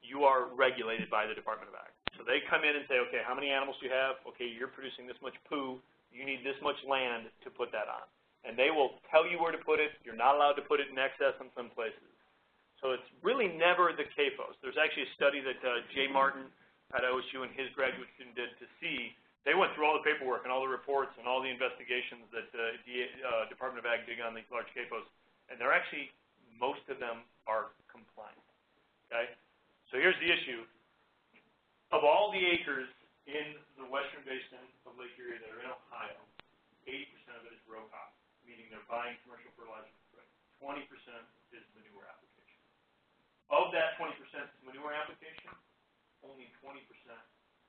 you are regulated by the Department of Ag. So they come in and say, okay, how many animals do you have? Okay, you're producing this much poo. You need this much land to put that on. And they will tell you where to put it. You're not allowed to put it in excess in some places. So it's really never the CAFOs. There's actually a study that uh, Jay Martin at OSU and his graduate student did to see. They went through all the paperwork and all the reports and all the investigations that uh, the uh, Department of Ag did on these large CAFOs, and they're actually, most of them are compliant. Okay? So here's the issue. Of all the acres in the western basin of Lake Erie that are in Ohio, 80% of it is row crop, meaning they're buying commercial fertilizer for it. 20% is manure application. Of that 20% manure application, only 20%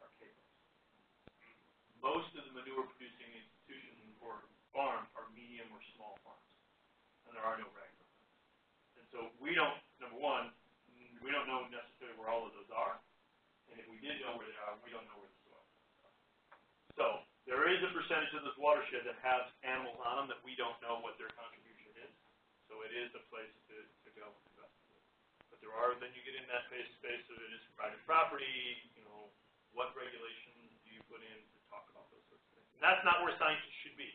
are CAFOs. Most of the manure producing institutions or farms are medium or small farms, and there are no regular farms. And so we don't, number one, we don't know necessarily where all of those are, and if we did know where they are, we don't know where is. So there is a percentage of this watershed that has animals on them that we don't know what their contribution is. So it is a place to, to go. But there are, then you get in that space, space of it is private property, you know, what regulations do you put in to talk about those sorts of things? And that's not where scientists should be.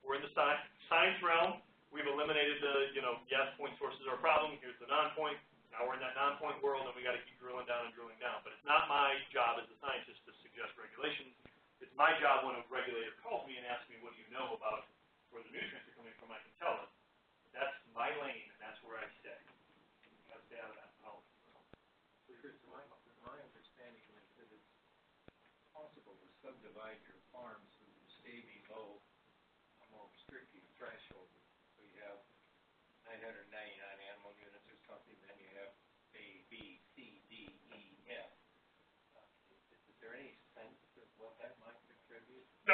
We're in the science, science realm. We've eliminated the, you know, yes, point sources are a problem. Here's the non-point. Now we're in that non-point world, and we got to keep drilling down and drilling down. But it's not my job as a scientist to suggest regulations. It's my job when a regulator calls me and asks me, what do you know about where the nutrients are coming from, I can tell them. That's my lane, and that's where I stay out of that policy. Because my, my understanding is that it's possible to subdivide your farms so you stay below a more restrictive threshold. So you have nine hundred ninety-nine animal units or something, then you have A, B, C, D, E, F. Uh, Is, is there any sense of what that might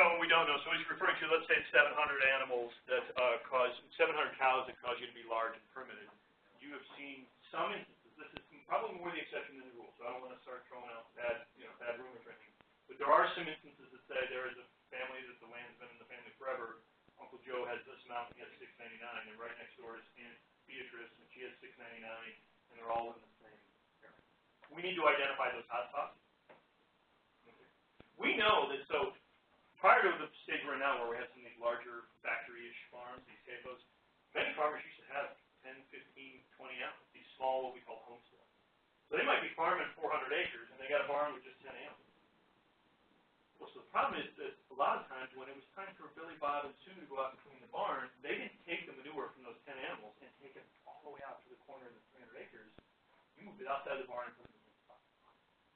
No, we don't know. So he's referring to, let's say, 700 animals that uh, cause, 700 cows that cause you to be large and permitted. You have seen some instances, this is probably more the exception than the rule, so I don't want to start throwing out bad, you know, bad rumors or anything. But there are some instances that say there is a family that the land's been in the family forever. Uncle Joe has this amount, he has 699, and right next door is Aunt Beatrice, and she has 699, and they're all in the same area. We need to identify those hotspots. We know that, so prior to the stage we're in now where we have some of these larger factory-ish farms, these CAFOs, many farmers used to have 10, 15, 20 animals, these small, what we call homesteads. So they might be farming 400 acres, and they got a barn with just 10 animals. Well, so the problem is that a lot of times when it was time for Billy Bob and Sue to go out and clean the barn, they didn't take the manure from those 10 animals and take it all the way out to the corner of the 300 acres. You moved it outside the barn and put it in the spot.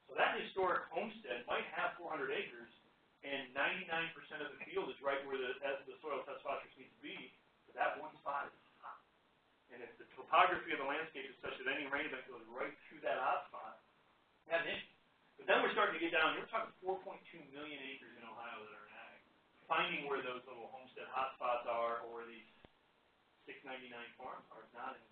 So that historic homestead might have 400 acres, and ninety-nine percent of the field is right where the, the soil test phosphorus needs to be, but that one spot is hot. And if the topography of the landscape is such that any rain event goes right through that hot spot, an issue. But then we're starting to get down, you're talking four point two million acres in Ohio that are in ag. Finding where those little homestead hotspots are, or these six ninety-nine farms are, not in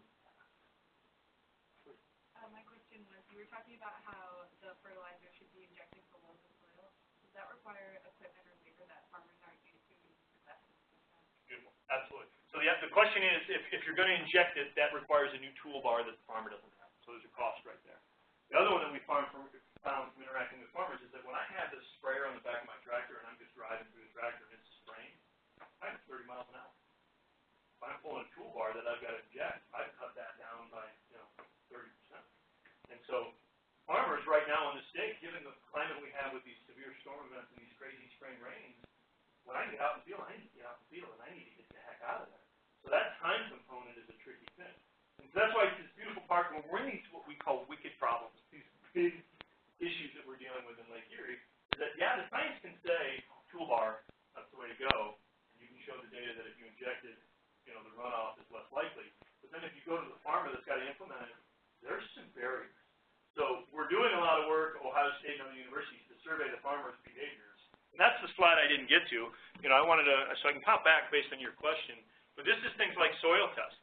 Uh, my question was, you were talking about how the fertilizer should be injected below the soil. That require equipment or labor that farmers aren't used to Beautiful, absolutely. So the, the question is, if, if you're gonna inject it, that requires a new toolbar that the farmer doesn't have, so there's a cost right there. The other one that we found from, found from interacting with farmers is that when I have this sprayer on the back of my tractor and I'm just driving through the tractor and it's spraying, I'm thirty miles an hour. If I'm pulling a toolbar that I've gotta inject, I've cut that down by, you know, thirty percent. And so, farmers right now in the state, given the climate we have with these severe storm events and these crazy spring rains, when I get out in the field, I need to get out in the field and I need to get the heck out of there. So that time component is a tricky thing. And so that's why it's this beautiful part, when we're in these, what we call wicked problems, these big issues that we're dealing with in Lake Erie, is that, yeah, the science can say toolbar, that's the way to go, and you can show the data that if you inject it, you know, the runoff is less likely. But then if you go to the farmer that's gotta implement it, there's some barriers. So we're doing a lot of work, Ohio State and other universities, to survey the farmers' behaviors. And that's the slide I didn't get to. You know, I wanted to, so I can pop back based on your question, but this is things like soil tests.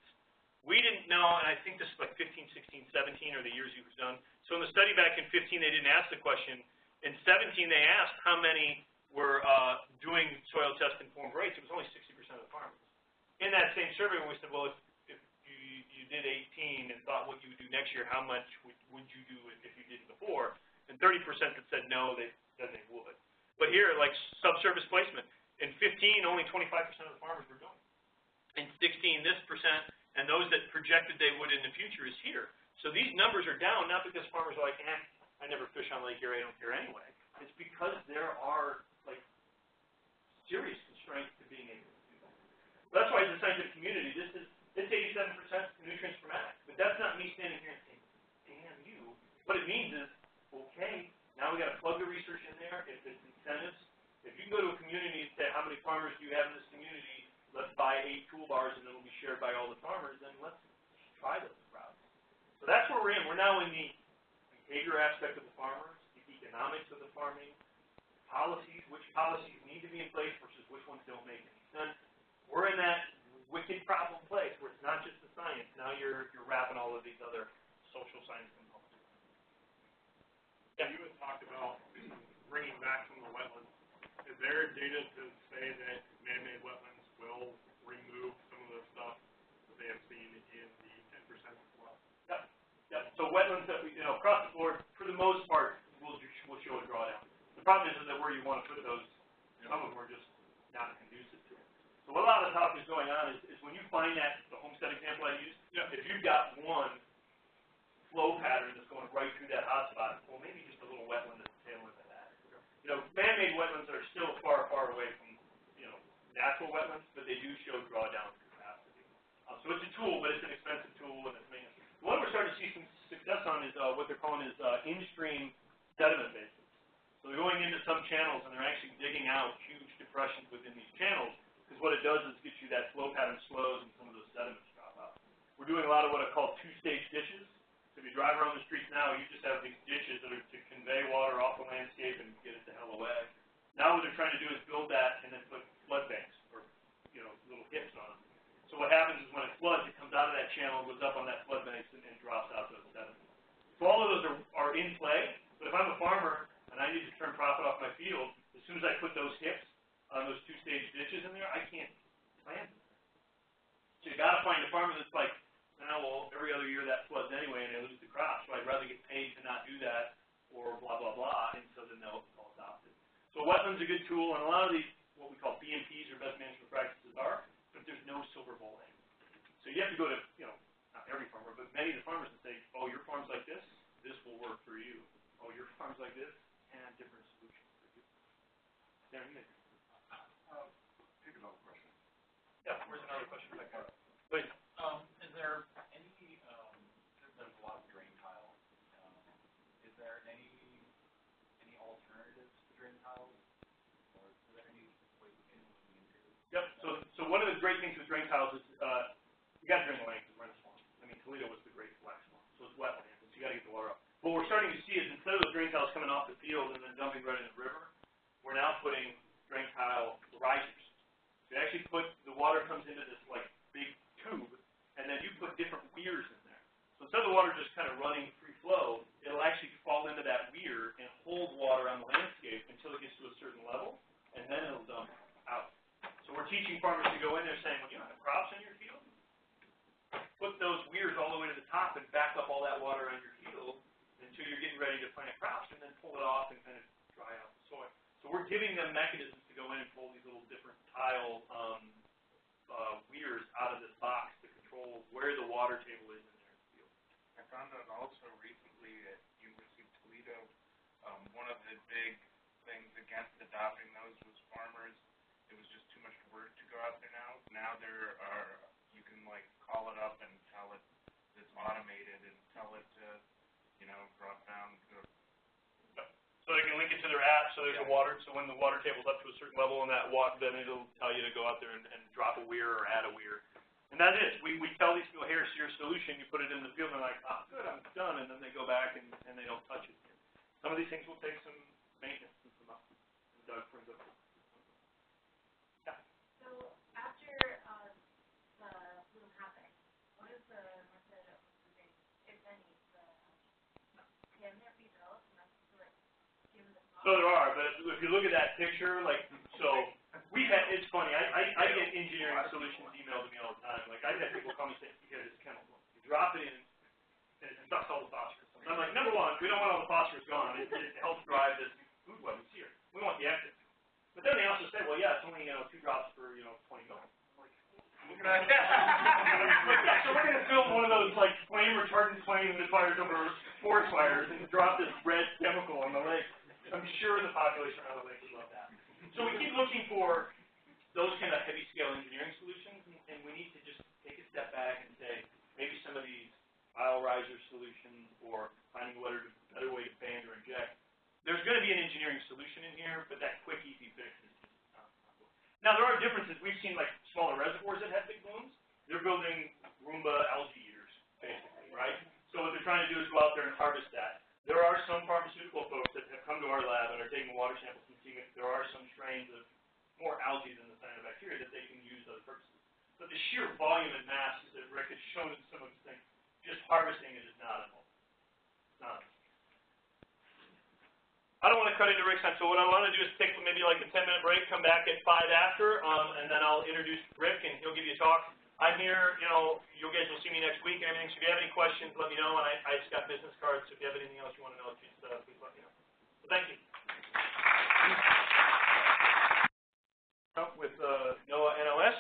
We didn't know, and I think this is like 15, 16, 17 are the years was done. So in the study back in 15, they didn't ask the question. In 17, they asked how many were uh, doing soil test informed rates. It was only 60% of the farmers. In that same survey, we said, well, if, did 18 and thought what you would do next year, how much would, would you do if you did before? And 30% that said no, they said they would. But here, like subsurface placement, in 15, only 25% of the farmers were doing. In 16, this percent, and those that projected they would in the future is here. So these numbers are down, not because farmers are like, eh, I never fish on Lake Erie, I don't care anyway. It's because there are, like, serious constraints to being able to do that. That's why as a scientific community, this is, eighty-seven percent nutrients per max. But that's not me standing here and saying, damn you. What it means is, okay, now we gotta plug the research in there, if it's incentives. If you can go to a community and say, how many farmers do you have in this community? Let's buy eight toolbars and it'll be shared by all the farmers, then let's try those routes. So that's where we're in. We're now in the behavior aspect of the farmers, the economics of the farming, policies, which policies need to be in place versus which ones don't make any sense. We're in that wicked problem place where it's not just the science, now you're, you're wrapping all of these other social science components. Yeah, you had talked about bringing back some of the wetlands. Is there data to say that man-made wetlands will remove some of the stuff that they have seen in the ten percent flood? Yep, Yep. so wetlands that we, you know, across the board, for the most part, will, will show a drawdown. The problem is, is that where you wanna put those, some of them are just not conducive to. So what a lot of the talk is going on is, is when you find that, the homestead example I used, Yeah. if you've got one flow pattern that's going right through that hotspot, well, maybe just a little wetland at the tail end of that. You know, man-made wetlands are still far, far away from, you know, natural wetlands, but they do show drawdown capacity. Um, so it's a tool, but it's an expensive tool and it's maintenance. One we're starting to see some success on is, uh, what they're calling is, uh, in-stream sediment basins. So they're going into some channels and they're actually digging out huge depressions within these channels, because what it does is get you that flow pattern slows and some of those sediments drop out. We're doing a lot of what are called two-stage ditches. So if you drive around the streets now, you just have these ditches that are to convey water off the landscape and get it the hell away. Now what they're trying to do is build that and then put flood banks or, you know, little hips on them. So what happens is when it floods, it comes out of that channel, goes up on that flood banks and, and drops out those sediments. So all of those are, are in play, but if I'm a farmer and I need to turn profit off my field, as soon as I put those hips on those two-stage ditches in there, I can't plant. So you gotta find a farmer that's like, now, well, every other year that floods anyway and I lose the crop, so I'd rather get paid to not do that or blah, blah, blah, and so then they'll, they'll adopt it. So wetlands a good tool, and a lot of these, what we call BMPs or best management practices are, but there's no silver bullet. So you have to go to, you know, not every farmer, but many of the farmers and say, oh, your farm's like this, this will work for you. Oh, your farm's like this, and different solution for you. There you yeah, where's another question? Please. Um, is there any? Um, there's a lot of drain tile. Um, is there any any alternatives to drain tile? Or is there any? Yep. So, so one of the great things with drain tiles is uh, you got drain lines and rain swamps. I mean, Toledo was the great black swamp. So it's wetlands. So you got to get the water up. What we're starting to see is instead of those drain tiles coming off the field and then dumping right in the river, we're now putting drain tile risers they actually put, the water comes into this like big tube, and then you put different weirs in there. So instead of the water just kind of running free flow, it'll actually fall into that weir and hold water on the landscape until it gets to a certain level, and then it'll dump out. So we're teaching farmers to go in there saying, well, you don't have crops in your field? Put those weirs all the way to the top and back up all that water on your field until you're getting ready to plant crops, and then pull it off and kind of dry out the soil. So we're giving them mechanisms to go in and pull these little different tile um, uh, weirs out of this box to control where the water table is in their field. I found out also recently at University of Toledo, um, one of the big things against adopting those was farmers, it was just too much work to go out there now. Now there are, you can like call it up and tell it it's automated and tell it to, you know, drop down So they can link it to their app, so there's a water, so when the water table's up to a certain level in that wa, then it'll tell you to go out there and, and drop a weir or add a weir. And that is, we, we tell these people, here's your solution, you put it in the field, and they're like, oh, good, I'm done, and then they go back and, and they don't touch it. Some of these things will take some maintenance and some, up- and Doug brings up. So after, uh, the bloom happens, what is the method of removing, if any, the, can there be developed enough to like, give the. So there are, but if you look at that picture, like, so, we've had, it's funny, I, I, I get engineering solutions emailed to me all the time, like, I've had people call me saying, here, this chemical, you drop it in, and it sucks all the phosphorus. And I'm like, number one, we don't want all the phosphorus gone, it, it helps drive this food web that's here, we want the active. But then they also say, well, yeah, it's only, you know, two drops per, you know, twenty mil. I'm like, Like, yeah, so we're gonna build one of those, like, flame retardant flame that fires over forest fires and drop this red chemical on the lake. I'm sure the population around the lake would love that. So we keep looking for those kind of heavy scale engineering solutions, and, and we need to just take a step back and say, maybe some of these pile riser solutions or finding a better, better way to band or inject. There's gonna be an engineering solution in here, but that quick, easy fix is just not, good. Now, there are differences. We've seen like smaller reservoirs that have big blooms. They're building Roomba algae eaters, basically, right? So what they're trying to do is go out there and harvest that. There are some pharmaceutical folks that have come to our lab and are taking water samples and seeing if there are some strains of more algae than the cyanobacteria that they can use other purposes. But the sheer volume and mass that Rick has shown in some of his things, just harvesting it is not enough. Not. I don't want to cut into Rick's time, so what I want to do is take maybe like a ten minute break, come back at five after, um, and then I'll introduce Rick and he'll give you a talk. I'm here, you know, you guys will see me next week and everything, so if you have any questions, let me know, and I, I just got business cards, so if you have anything else you want to know, just, uh, please let me know. So thank you. With, uh, NOAA NOS,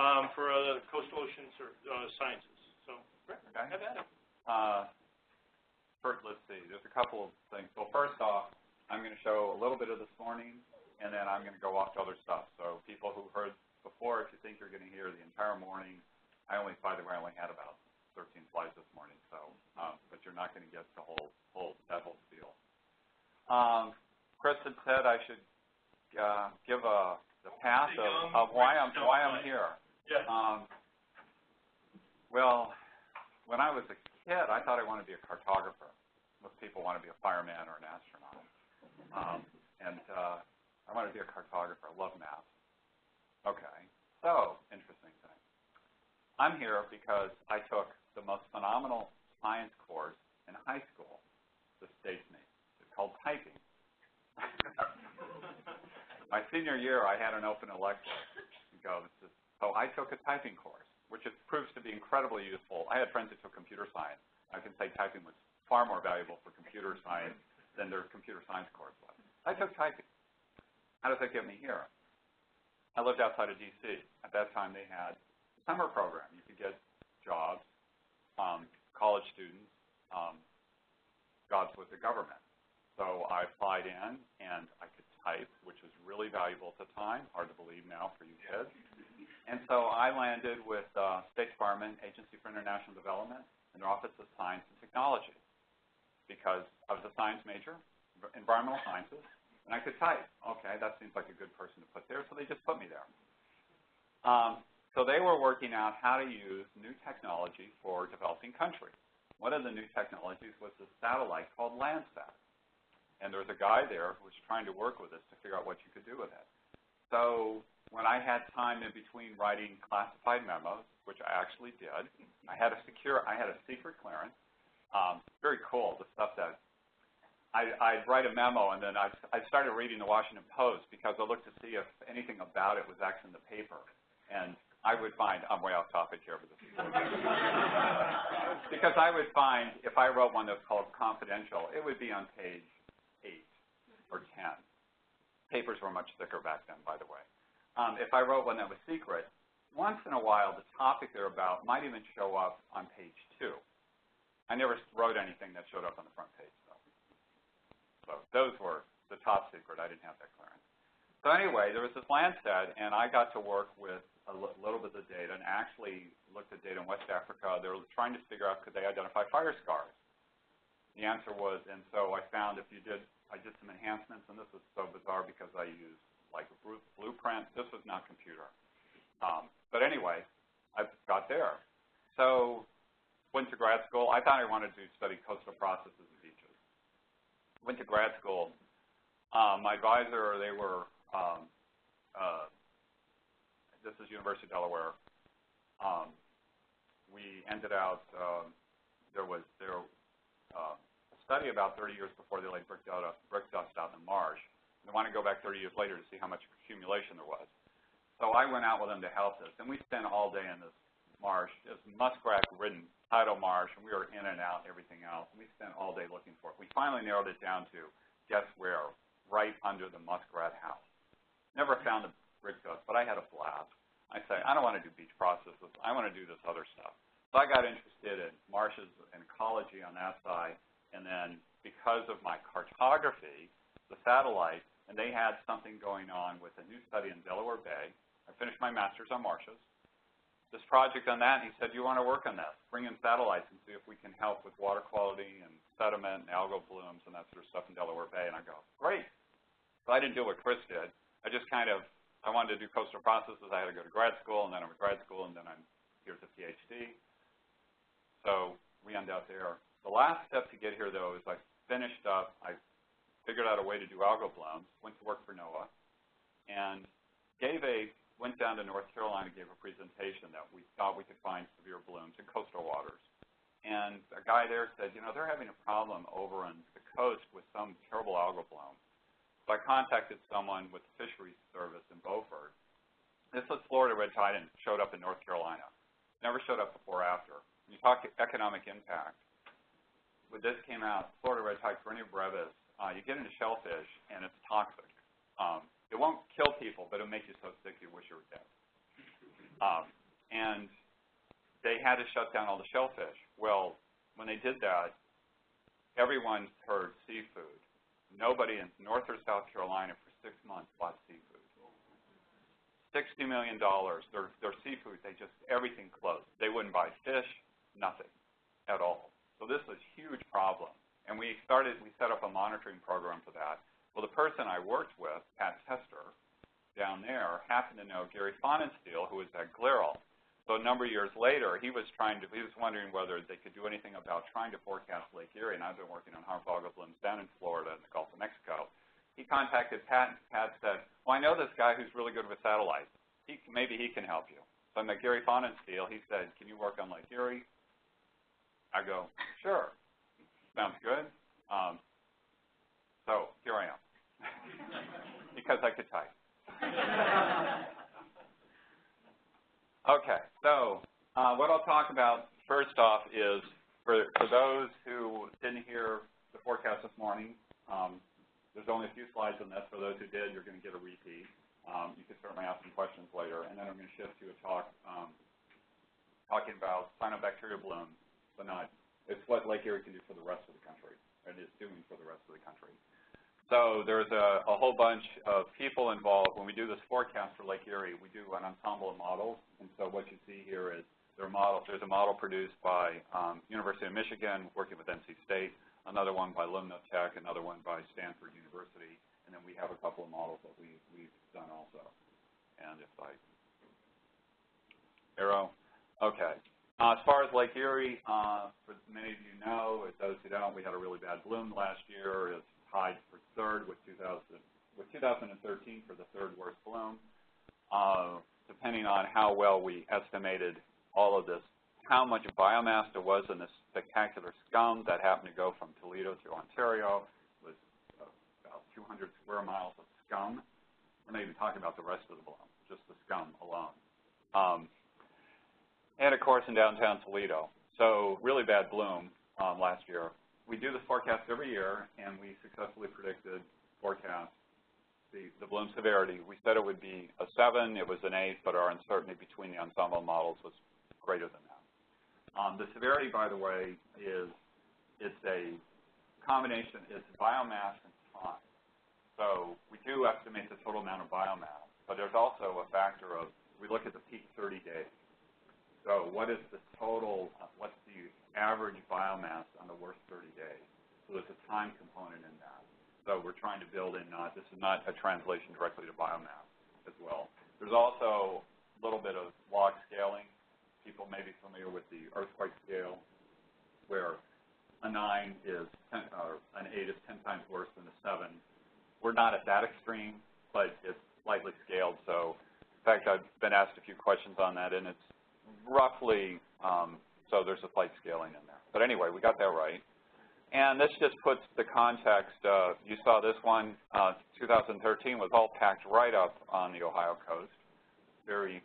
um, for, uh, coastal ocean, uh, sciences, so, Okay. have at it. Uh, first, let's see, there's a couple of things. Well, first off, I'm going to show a little bit of this morning, and then I'm going to go off to other stuff. So people who heard before, if you think you're going to hear the entire morning, I only, by the way, I only had about 13 slides this morning, so, um, but you're not going to get the whole, whole, that whole spiel. Um, Chris had said I should, uh, give a, the path of, of why I'm, why I'm here. Yeah. Um, well, when I was a kid, I thought I wanted to be a cartographer. Most people want to be a fireman or an astronaut. Um, and uh, I wanted to be a cartographer. I love math. Okay, so interesting thing. I'm here because I took the most phenomenal science course in high school. The state's name. It's called typing. My senior year, I had an open elective. Go, so I took a typing course, which it proves to be incredibly useful. I had friends that took computer science. I can say typing was far more valuable for computer science than their computer science course was. I took typing. How does that get me here? I lived outside of D.C. At that time, they had a summer program. You could get jobs, um, college students, um, jobs with the government. So I applied in, and I could type, which was really valuable at the time. Hard to believe now for you kids. And so I landed with uh, State Department Agency for International Development and their Office of Science and Technology because I was a science major, environmental sciences, and I could type. Okay, that seems like a good person to put there, so they just put me there. Um, so they were working out how to use new technology for developing countries. One of the new technologies was a satellite called Landsat. And there was a guy there who was trying to work with us to figure out what you could do with it. So when I had time in between writing classified memos, which I actually did, I had a secure, I had a secret clearance, Um, very cool, the stuff that I, I'd write a memo and then I, I started reading the Washington Post because I looked to see if anything about it was actually in the paper. And I would find, I'm way off topic here, but this is because I would find if I wrote one that was called confidential, it would be on page eight or 10. Papers were much thicker back then, by the way. Um, if I wrote one that was secret, once in a while the topic they're about might even show up on page two. I never wrote anything that showed up on the front page. So those were the top secret. I didn't have that clearance. So anyway, there was this Landsat, and I got to work with a little bit of data and actually looked at data in West Africa. They were trying to figure out could they identify fire scars. The answer was, and so I found if you did, I did some enhancements, and this was so bizarre because I used like a blueprint. This was not computer. Um, but anyway, I got there. So went to grad school. I thought I wanted to study coastal processes and. Went to grad school. Um, my advisor, they were, um, uh, this is University of Delaware. Um, we ended out, um, there was there uh, a study about 30 years before they laid brick, dust, brick dust out in the marsh. They want to go back 30 years later to see how much accumulation there was. So I went out with them to help this, and we spent all day in this marsh, just muskrat-ridden tidal marsh, and we were in and out and everything else. And we spent all day looking for it. We finally narrowed it down to, guess where? Right under the muskrat house. Never found the brick dust, but I had a blast. I say, I don't want to do beach processes. I want to do this other stuff. So I got interested in marshes and ecology on that side, and then because of my cartography, the satellite, and they had something going on with a new study in Delaware Bay. I finished my master's on marshes this project on that, and he said, you want to work on this? Bring in satellites and see if we can help with water quality and sediment and algal blooms and that sort of stuff in Delaware Bay. And I go, great. So I didn't do what Chris did. I just kind of, I wanted to do coastal processes. I had to go to grad school, and then I'm at grad school, and then I'm here's a PhD. So we end up there. The last step to get here, though, is I finished up, I figured out a way to do algal blooms, went to work for NOAA, and gave a went down to North Carolina, gave a presentation that we thought we could find severe blooms in coastal waters. And a guy there said, you know, they're having a problem over on the coast with some terrible algal bloom. So I contacted someone with the Fisheries Service in Beaufort. This was Florida red tide and showed up in North Carolina. Never showed up before or after. When you talk economic impact, when this came out, Florida red tide, Karenia brevis, uh, you get into shellfish and it's toxic. Um, it won't kill people, but it'll make you so sick you wish you were dead. Um, and they had to shut down all the shellfish. Well, when they did that, everyone heard seafood. Nobody in North or South Carolina for six months bought seafood. $60 million, their, their seafood, they just, everything closed. They wouldn't buy fish, nothing at all. So this was a huge problem. And we started, we set up a monitoring program for that. Well, the person I worked with, Pat Tester, down there, happened to know Gary Fahnenstiel, who was at GLERL. So a number of years later, he was trying to, he was wondering whether they could do anything about trying to forecast Lake Erie, and I've been working on harmful algal blooms down in Florida and the Gulf of Mexico. He contacted Pat, and Pat said, well, I know this guy who's really good with satellites. He, maybe he can help you. So I met Gary Fahnenstiel. He said, can you work on Lake Erie? I go, sure. Sounds good. Um, so here I am, because I could type. okay, so uh, what I'll talk about first off is for, for those who didn't hear the forecast this morning, um, there's only a few slides on this. For those who did, you're going to get a repeat. Um, you can certainly ask some questions later. And then I'm going to shift to a talk um, talking about cyanobacteria blooms, but not, it's what Lake Erie can do for the rest of the country, and is doing for the rest of the country. So there's a, a, whole bunch of people involved. When we do this forecast for Lake Erie, we do an ensemble of models. And so what you see here is there are models. There's a model produced by um, University of Michigan working with NC State, another one by Lumno Tech, another one by Stanford University, and then we have a couple of models that we, we've done also. And if I arrow, okay. Uh, as far as Lake Erie, uh, for many of you know, as those who don't, we had a really bad bloom last year. It's tied for third with 2000 with 2013 for the third worst bloom. Uh, depending on how well we estimated all of this how much biomass there was in this spectacular scum that happened to go from Toledo to Ontario. Was about 200 square miles of scum. We're not even talking about the rest of the bloom, just the scum alone. Um, and of course in downtown Toledo. So really bad bloom um, last year. We do this forecast every year, and we successfully predicted forecast the, the bloom severity. We said it would be a 7, it was an 8, but our uncertainty between the ensemble models was greater than that. Um, the severity, by the way, is it's a combination, it's biomass and time. So we do estimate the total amount of biomass, but there's also a factor of, we look at the peak 30 days. So what is the total, what's the average biomass the worst 30 days? So there's a time component in that. So we're trying to build in, not, this is not a translation directly to biomass as well. There's also a little bit of log scaling. People may be familiar with the earthquake scale, where a 9 is 10, or an 8 is 10 times worse than a 7. We're not at that extreme, but it's slightly scaled. So, in fact, I've been asked a few questions on that, and it's roughly, um, so there's a slight scaling in there. But anyway, we got that right. And this just puts the context, you saw this one, uh, 2013 was all packed right up on the Ohio coast, very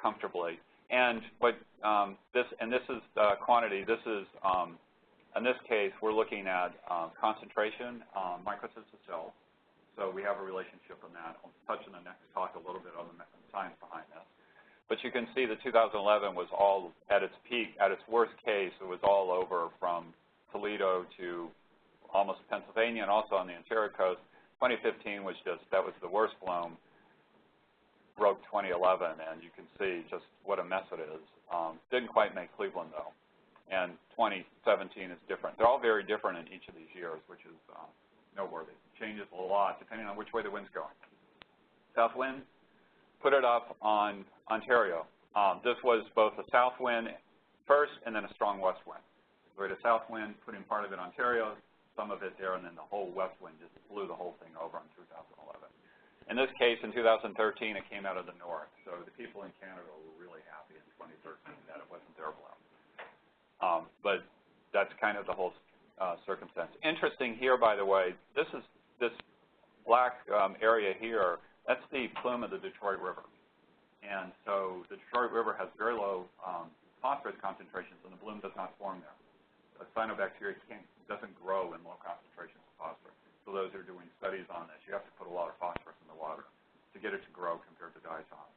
comfortably. And what um, this, and this is uh, quantity, this is, um, in this case, we're looking at uh, concentration, um, cells. So we have a relationship on that. I'll touch in the next talk a little bit on the science behind this. But you can see that 2011 was all at its peak, at its worst case, it was all over from Toledo to almost Pennsylvania and also on the Ontario coast. 2015 was just, that was the worst bloom, broke 2011, and you can see just what a mess it is. Um, didn't quite make Cleveland, though. And 2017 is different. They're all very different in each of these years, which is uh, noteworthy. Changes a lot depending on which way the wind's going. South wind, put it up on Ontario. Um, this was both a south wind first and then a strong west wind. We had a south wind, putting part of it Ontario, some of it there, and then the whole west wind just blew the whole thing over in 2011. In this case, in 2013, it came out of the north, so the people in Canada were really happy in 2013 that it wasn't their blow. Um, but that's kind of the whole uh, circumstance. Interesting here, by the way, this is this black um, area here, that's the plume of the Detroit River. And so the Detroit River has very low um, phosphorus concentrations, and the bloom does not form there a cyanobacteria can't, doesn't grow in low concentrations of phosphorus. So those who are doing studies on this, you have to put a lot of phosphorus in the water to get it to grow compared to diatom.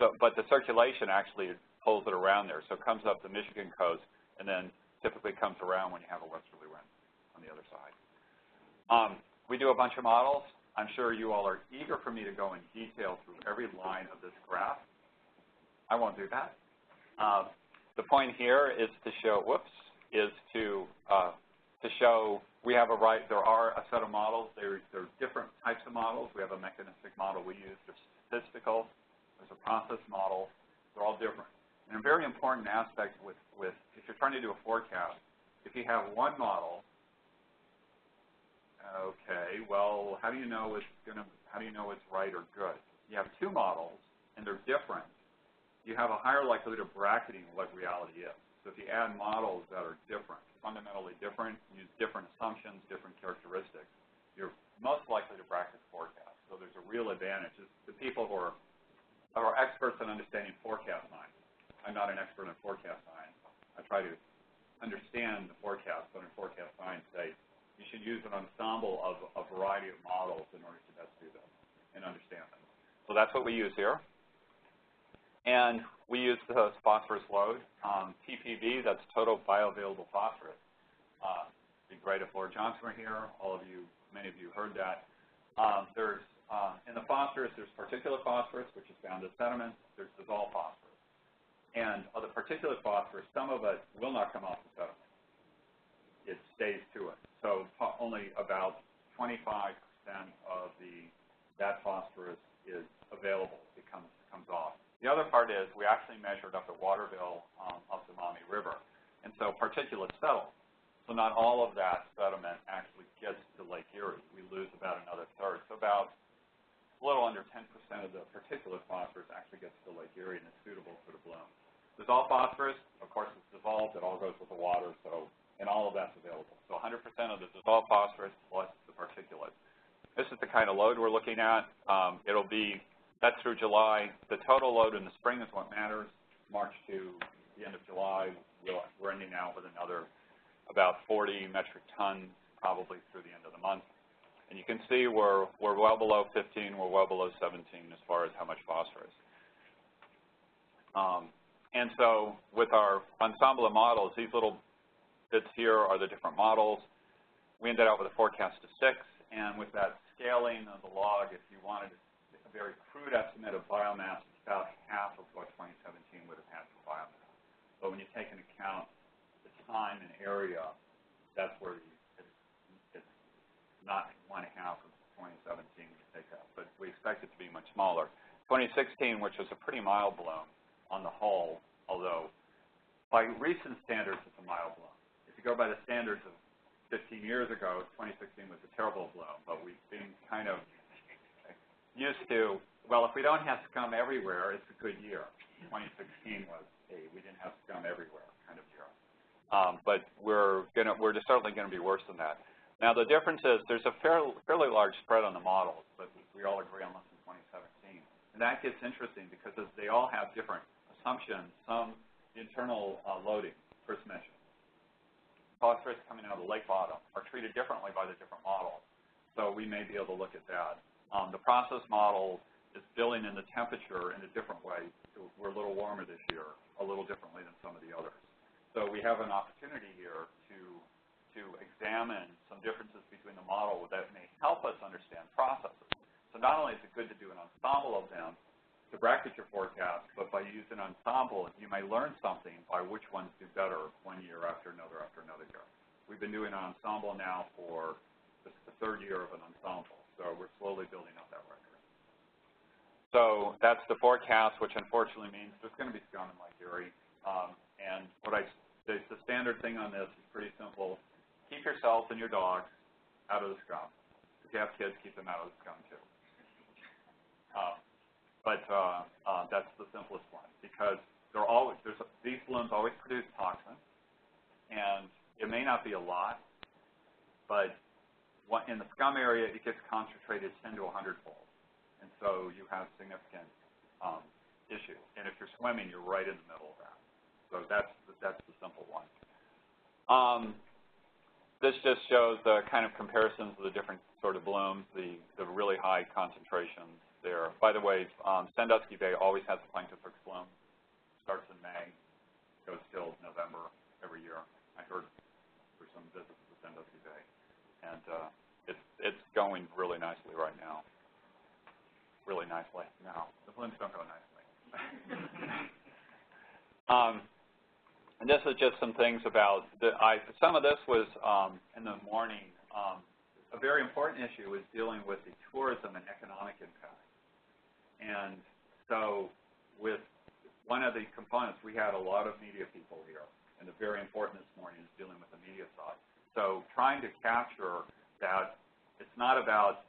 So, but the circulation actually pulls it around there. So it comes up the Michigan coast and then typically comes around when you have a westerly wind on the other side. Um, we do a bunch of models. I'm sure you all are eager for me to go in detail through every line of this graph. I won't do that. Uh, the point here is to show, whoops, is to uh, to show we have a right, there are a set of models. There, there are different types of models. We have a mechanistic model we use. There's statistical. There's a process model. They're all different. And a very important aspect with, with if you're trying to do a forecast, if you have one model, okay, well, how do you know it's to, how do you know it's right or good? You have two models, and they're different. You have a higher likelihood of bracketing what reality is. So if you add models that are different, fundamentally different, use different assumptions, different characteristics, you're most likely to bracket forecast. So there's a real advantage. The people who are, are experts in understanding forecast science. I'm not an expert in forecast science. I try to understand the forecast, but in forecast science say you should use an ensemble of a variety of models in order to best do this and understand them. So that's what we use here. And we use the phosphorus load. Um, TBP, that's total bioavailable phosphorus. Uh, be great if Laura Johnson were here. All of you, many of you heard that. Um, there's, uh, in the phosphorus, there's particulate phosphorus, which is found in sediments. There's dissolved phosphorus. And of the particulate phosphorus, some of it will not come off the sediment. It stays to it. So only about 25% of the that phosphorus is available. It comes, comes off. The other part is we actually measured up at Waterville um, the Maumee River. And so particulates settle. So not all of that sediment actually gets to Lake Erie. We lose about another third. So about a little under 10% of the particulate phosphorus actually gets to Lake Erie and is suitable for the bloom. Dissolved phosphorus, of course, it's dissolved, it all goes with the water, so, and all of that's available. So 100% of the dissolved phosphorus plus the particulate. This is the kind of load we're looking at. Um, it'll be, that's through July. The total load in the spring is what matters. March to the end of July, we're ending out with another about 40 metric tons probably through the end of the month. And you can see we're, we're well below 15, we're well below 17 as far as how much phosphorus. Um, and so with our ensemble of models, these little bits here are the different models. We ended up with a forecast of six, and with that scaling of the log, if you wanted a very crude estimate of biomass, it's about half of what 2017 would have had for biomass. But when you take into account the time and area, that's where you, it's, it's not one half of 2017 we take out, but we expect it to be much smaller. 2016, which was a pretty mild bloom, on the whole, although by recent standards it's a mild bloom. You go by the standards of 15 years ago, 2016 was a terrible bloom, but we've been kind of used to, well, if we don't have scum everywhere, it's a good year. 2016 was a we didn't have scum everywhere kind of year. Um, but we're gonna we're certainly going to be worse than that. Now the difference is there's a fairly, fairly large spread on the models, but we all agree on less than 2017. And that gets interesting because they all have different assumptions, some internal uh, loading, first mentioned. Phosphorus coming out of the lake bottom are treated differently by the different models. So we may be able to look at that. Um, the process model is billing in the temperature in a different way. We're a little warmer this year, a little differently than some of the others. So we have an opportunity here to, to examine some differences between the model that may help us understand processes. So not only is it good to do an ensemble of them, to bracket your forecast, but by using ensemble, you may learn something by which ones do better one year after another after another year. We've been doing an ensemble now for this is the third year of an ensemble, so we're slowly building up that record. So that's the forecast, which unfortunately means there's going to be scum in Erie. Um, and what I, the, the standard thing on this is pretty simple. Keep yourself and your dogs out of the scum. If you have kids, keep them out of the scum too. Um, but uh, uh, that's the simplest one because they're always there's a, these blooms always produce toxin, and it may not be a lot, but what, in the scum area it gets concentrated 10 to 100 fold, and so you have significant um, issue. And if you're swimming, you're right in the middle of that. So that's that's the simple one. Um, this just shows the kind of comparisons of the different sort of blooms, the, the really high concentrations there. By the way, um, Sandusky Bay always has a Planktothrix bloom. Starts in May, goes till November every year. I heard for some visits to Sandusky Bay, and uh, it's it's going really nicely right now. Really nicely. No, the blooms don't go nicely. um, and this is just some things about the. I some of this was um, in the morning. Um, a very important issue is dealing with the tourism and economic impact. And so with one of the components, we had a lot of media people here, and the very important this morning is dealing with the media side. So trying to capture that it's not about,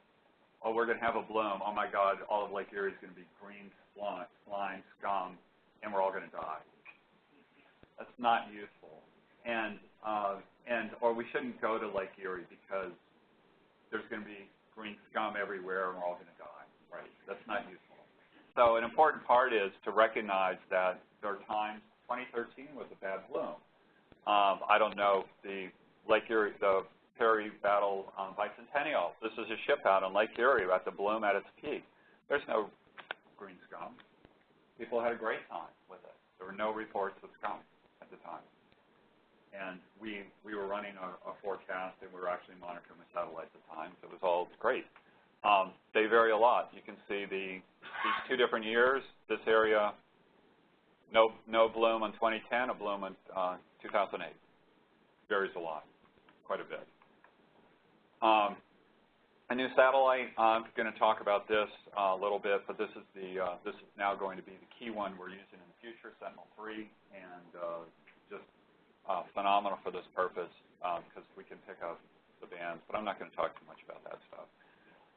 oh, we're going to have a bloom, oh my God, all of Lake Erie is going to be green slime, scum, and we're all going to die. That's not useful. And, uh, and, or we shouldn't go to Lake Erie because there's going to be green scum everywhere and we're all going to die, right? That's not useful. So an important part is to recognize that there are times, 2013 was a bad bloom. Um, I don't know, the Lake Erie, the Perry Battle um, Bicentennial, this is a ship out on Lake Erie at the bloom at its peak. There's no green scum. People had a great time with it. There were no reports of scum at the time. And we, we were running a, a forecast and we were actually monitoring the satellites at the time, so it was all great. Um, they vary a lot. You can see the, these two different years. This area, no, no bloom in 2010, a bloom in uh, 2008. Varies a lot, quite a bit. Um, a new satellite, I'm going to talk about this uh, a little bit, but this is, the, uh, this is now going to be the key one we're using in the future, Sentinel-3, and uh, just uh, phenomenal for this purpose because uh, we can pick up the bands, but I'm not going to talk too much about that stuff.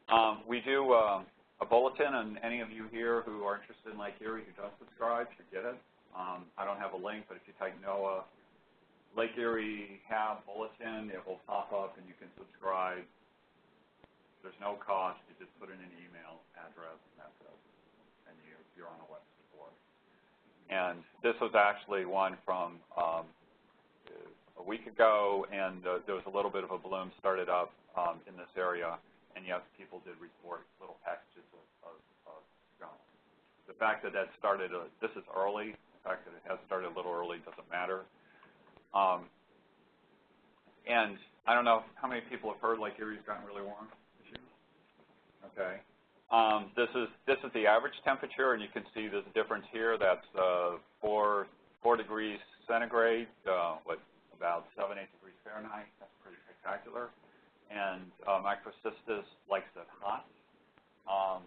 Um, we do uh, a bulletin, and any of you here who are interested in Lake Erie who does subscribe should get it. Um, I don't have a link, but if you type NOAA Lake Erie HAB Bulletin, it will pop up and you can subscribe. There's no cost. You just put in an email address and that's it. And you, you're on a web support. And this was actually one from um, a week ago, and uh, there was a little bit of a bloom started up um, in this area. And yes, people did report little packages of, of, of scum. The fact that that started, uh, this is early. The fact that it has started a little early doesn't matter. Um, and I don't know how many people have heard Lake Erie's gotten really warm this year. Okay. Um, this is this is the average temperature, and you can see there's a difference here. That's uh, four four degrees centigrade, uh, what about seven eight degrees Fahrenheit. That's pretty spectacular. And uh, microcystis likes it hot. Um,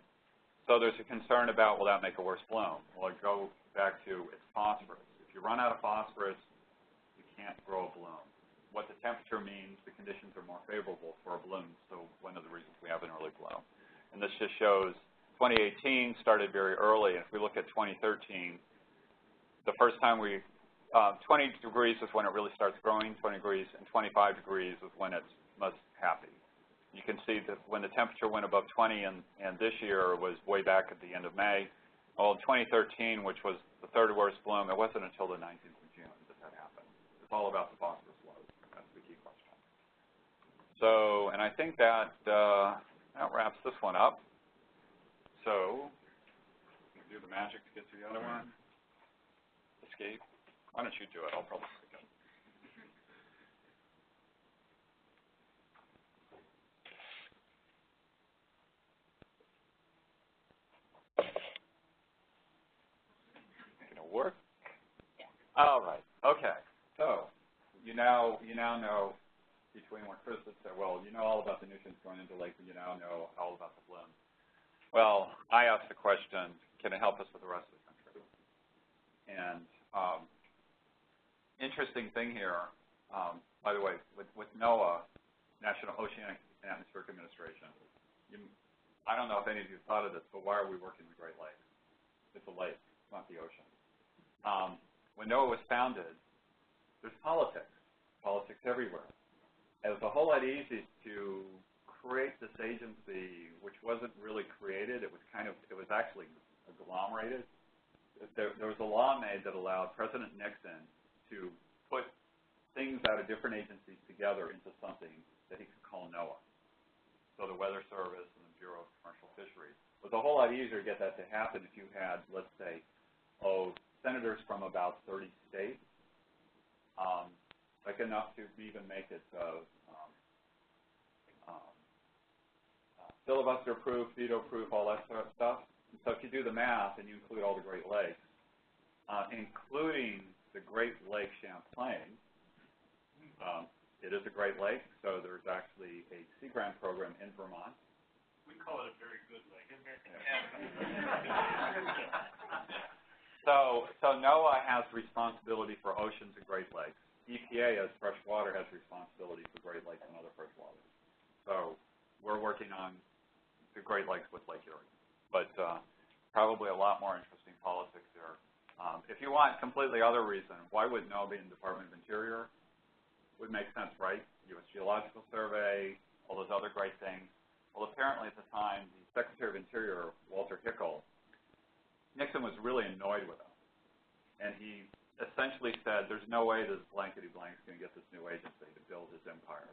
so there's a concern about will that make a worse bloom? Well, I go back to its phosphorus. If you run out of phosphorus, you can't grow a bloom. What the temperature means, the conditions are more favorable for a bloom, so one of the reasons we have an early bloom. And this just shows 2018 started very early, if we look at 2013, the first time we, uh, 20 degrees is when it really starts growing, 20 degrees, and 25 degrees is when it's most happy. You can see that when the temperature went above 20, and, and this year was way back at the end of May. Well, in 2013, which was the third worst bloom, it wasn't until the 19th of June that that happened. it's all about the phosphorus load. That's the key question. So, and I think that, uh, that wraps this one up. So, do the magic to get to the other one. Escape. Why don't you do it? I'll probably work? Yeah. All right. Okay. So you now you now know between what Chris had said, well, you know all about the nutrients going into lake, and you now know all about the bloom. Well, I asked the question, can it help us with the rest of the country? And um, interesting thing here, um, by the way, with, with NOAA, National Oceanic and Atmospheric Administration, you, I don't know if any of you thought of this, but why are we working the Great Lakes? It's a lake, not the ocean. Um, when NOAA was founded, there's politics, politics everywhere. It was a whole lot easier to create this agency, which wasn't really created. It was kind of, it was actually agglomerated. There, there was a law made that allowed President Nixon to put things out of different agencies together into something that he could call NOAA. So the Weather Service and the Bureau of Commercial Fisheries. It was a whole lot easier to get that to happen if you had, let's say, oh, senators from about 30 states um, like enough to even make it uh, um, um, uh, filibuster proof, veto proof, all that sort of stuff. And so if you do the math and you include all the Great Lakes, uh, including the Great Lake Champlain, um, it is a Great Lake, so there's actually a Sea Grant program in Vermont. We call it a very good lake. So, so NOAA has responsibility for oceans and Great Lakes. EPA, as fresh water, has responsibility for Great Lakes and other fresh waters. So we're working on the Great Lakes with Lake Erie. But uh, probably a lot more interesting politics there. Um, if you want completely other reason, why would NOAA be in the Department of Interior? Would make sense, right? U.S. Geological Survey, all those other great things. Well, apparently at the time, the Secretary of Interior, Walter Hickel, Nixon was really annoyed with him. And he essentially said, there's no way this blankety blank is going to get this new agency to build his empire.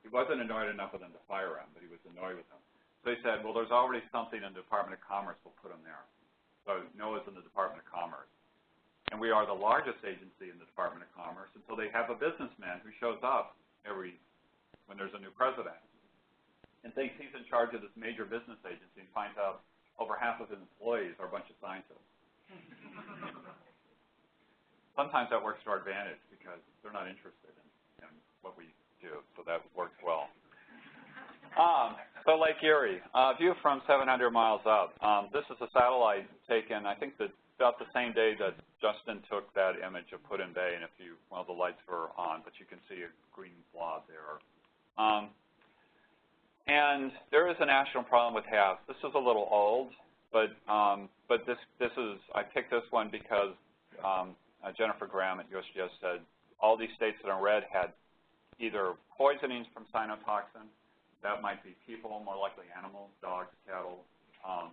He wasn't annoyed enough with him to fire him, but he was annoyed with him. So he said, well, there's already something in the Department of Commerce, we'll put him there. So NOAA's in the Department of Commerce. And we are the largest agency in the Department of Commerce, and so they have a businessman who shows up every, when there's a new president, and thinks he's in charge of this major business agency and finds out over half of his employees are a bunch of scientists. Sometimes that works to our advantage because they're not interested in, in what we do, so that works well. Um, so Lake Erie, uh, view from 700 miles up. Um, this is a satellite taken, I think, the, about the same day that Justin took that image of Put-in Bay, and if you, well, the lights were on, but you can see a green blob there. Um, and there is a national problem with HABs. This is a little old, but um, but this this is I picked this one because um, uh, Jennifer Graham at USGS said all these states that are red had either poisonings from cyanotoxin, that might be people, more likely animals, dogs, cattle, um,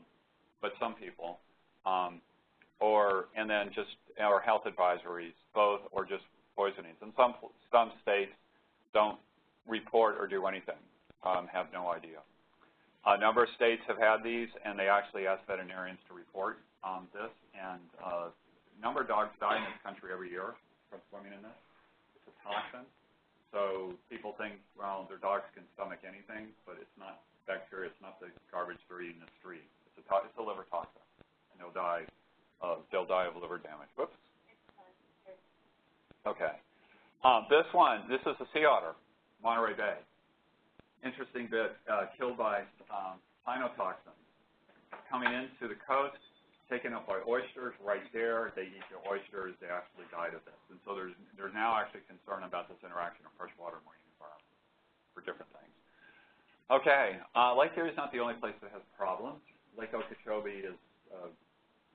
but some people, um, or and then just our health advisories, both or just poisonings. And some some states don't report or do anything, um, have no idea. A number of states have had these, and they actually ask veterinarians to report um, this. And uh, a number of dogs die in this country every year from swimming in this. It's a toxin. So people think, well, their dogs can stomach anything, but it's not bacteria. It's not the garbage they're eating in the street. It's a, it's a liver toxin, and they'll die. Uh, they'll die of liver damage. Whoops. Okay. Um, this one, this is a sea otter, Monterey Bay interesting bit, uh, killed by um, cyanotoxins. Coming into the coast, taken up by oysters right there. They eat the oysters. They actually died of this. And so there's, there's now actually concern about this interaction of freshwater marine environment for different things. Okay, uh, Lake Erie is not the only place that has problems. Lake Okeechobee is a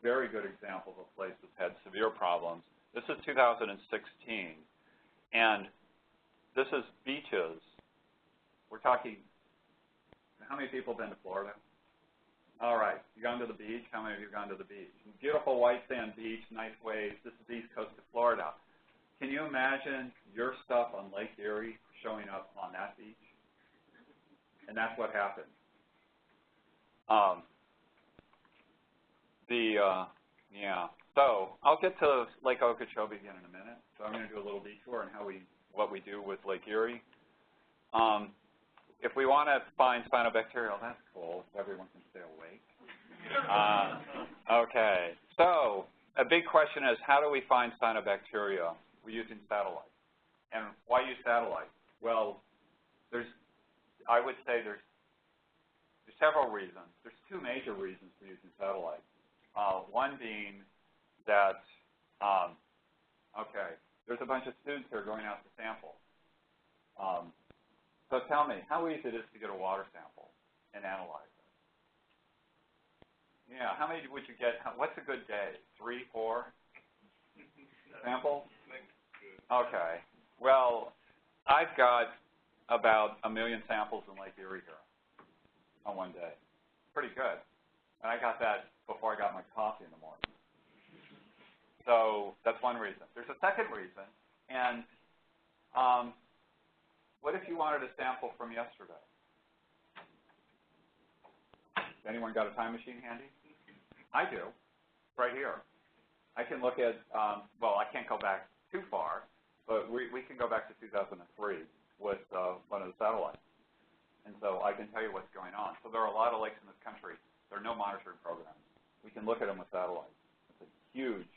very good example of a place that's had severe problems. This is 2016, and this is beaches we're talking, how many people have been to Florida? All right, you've gone to the beach? How many of you have gone to the beach? Beautiful white sand beach, nice waves. This is the east coast of Florida. Can you imagine your stuff on Lake Erie showing up on that beach? And that's what happened. Um, the, uh, yeah. So I'll get to Lake Okeechobee again in a minute. So I'm going to do a little detour on how we, what we do with Lake Erie. Um, if we want to find cyanobacterial, that's cool. Everyone can stay awake. Uh, okay. So a big question is, how do we find cyanobacteria? We're using satellites. And why use satellites? Well, there's, I would say there's, there's several reasons. There's two major reasons for using satellites. Uh, one being that, um, okay, there's a bunch of students here going out to sample. Um, so tell me, how easy it is to get a water sample and analyze it? Yeah, how many would you get? What's a good day? Three, four samples? Okay. Well, I've got about a million samples in Lake Erie here on one day. Pretty good. And I got that before I got my coffee in the morning. So that's one reason. There's a second reason, and um, what if you wanted a sample from yesterday? Anyone got a time machine handy? I do, right here. I can look at, um, well, I can't go back too far, but we, we can go back to 2003 with uh, one of the satellites. And so I can tell you what's going on. So there are a lot of lakes in this country. There are no monitoring programs. We can look at them with satellites. It's a huge,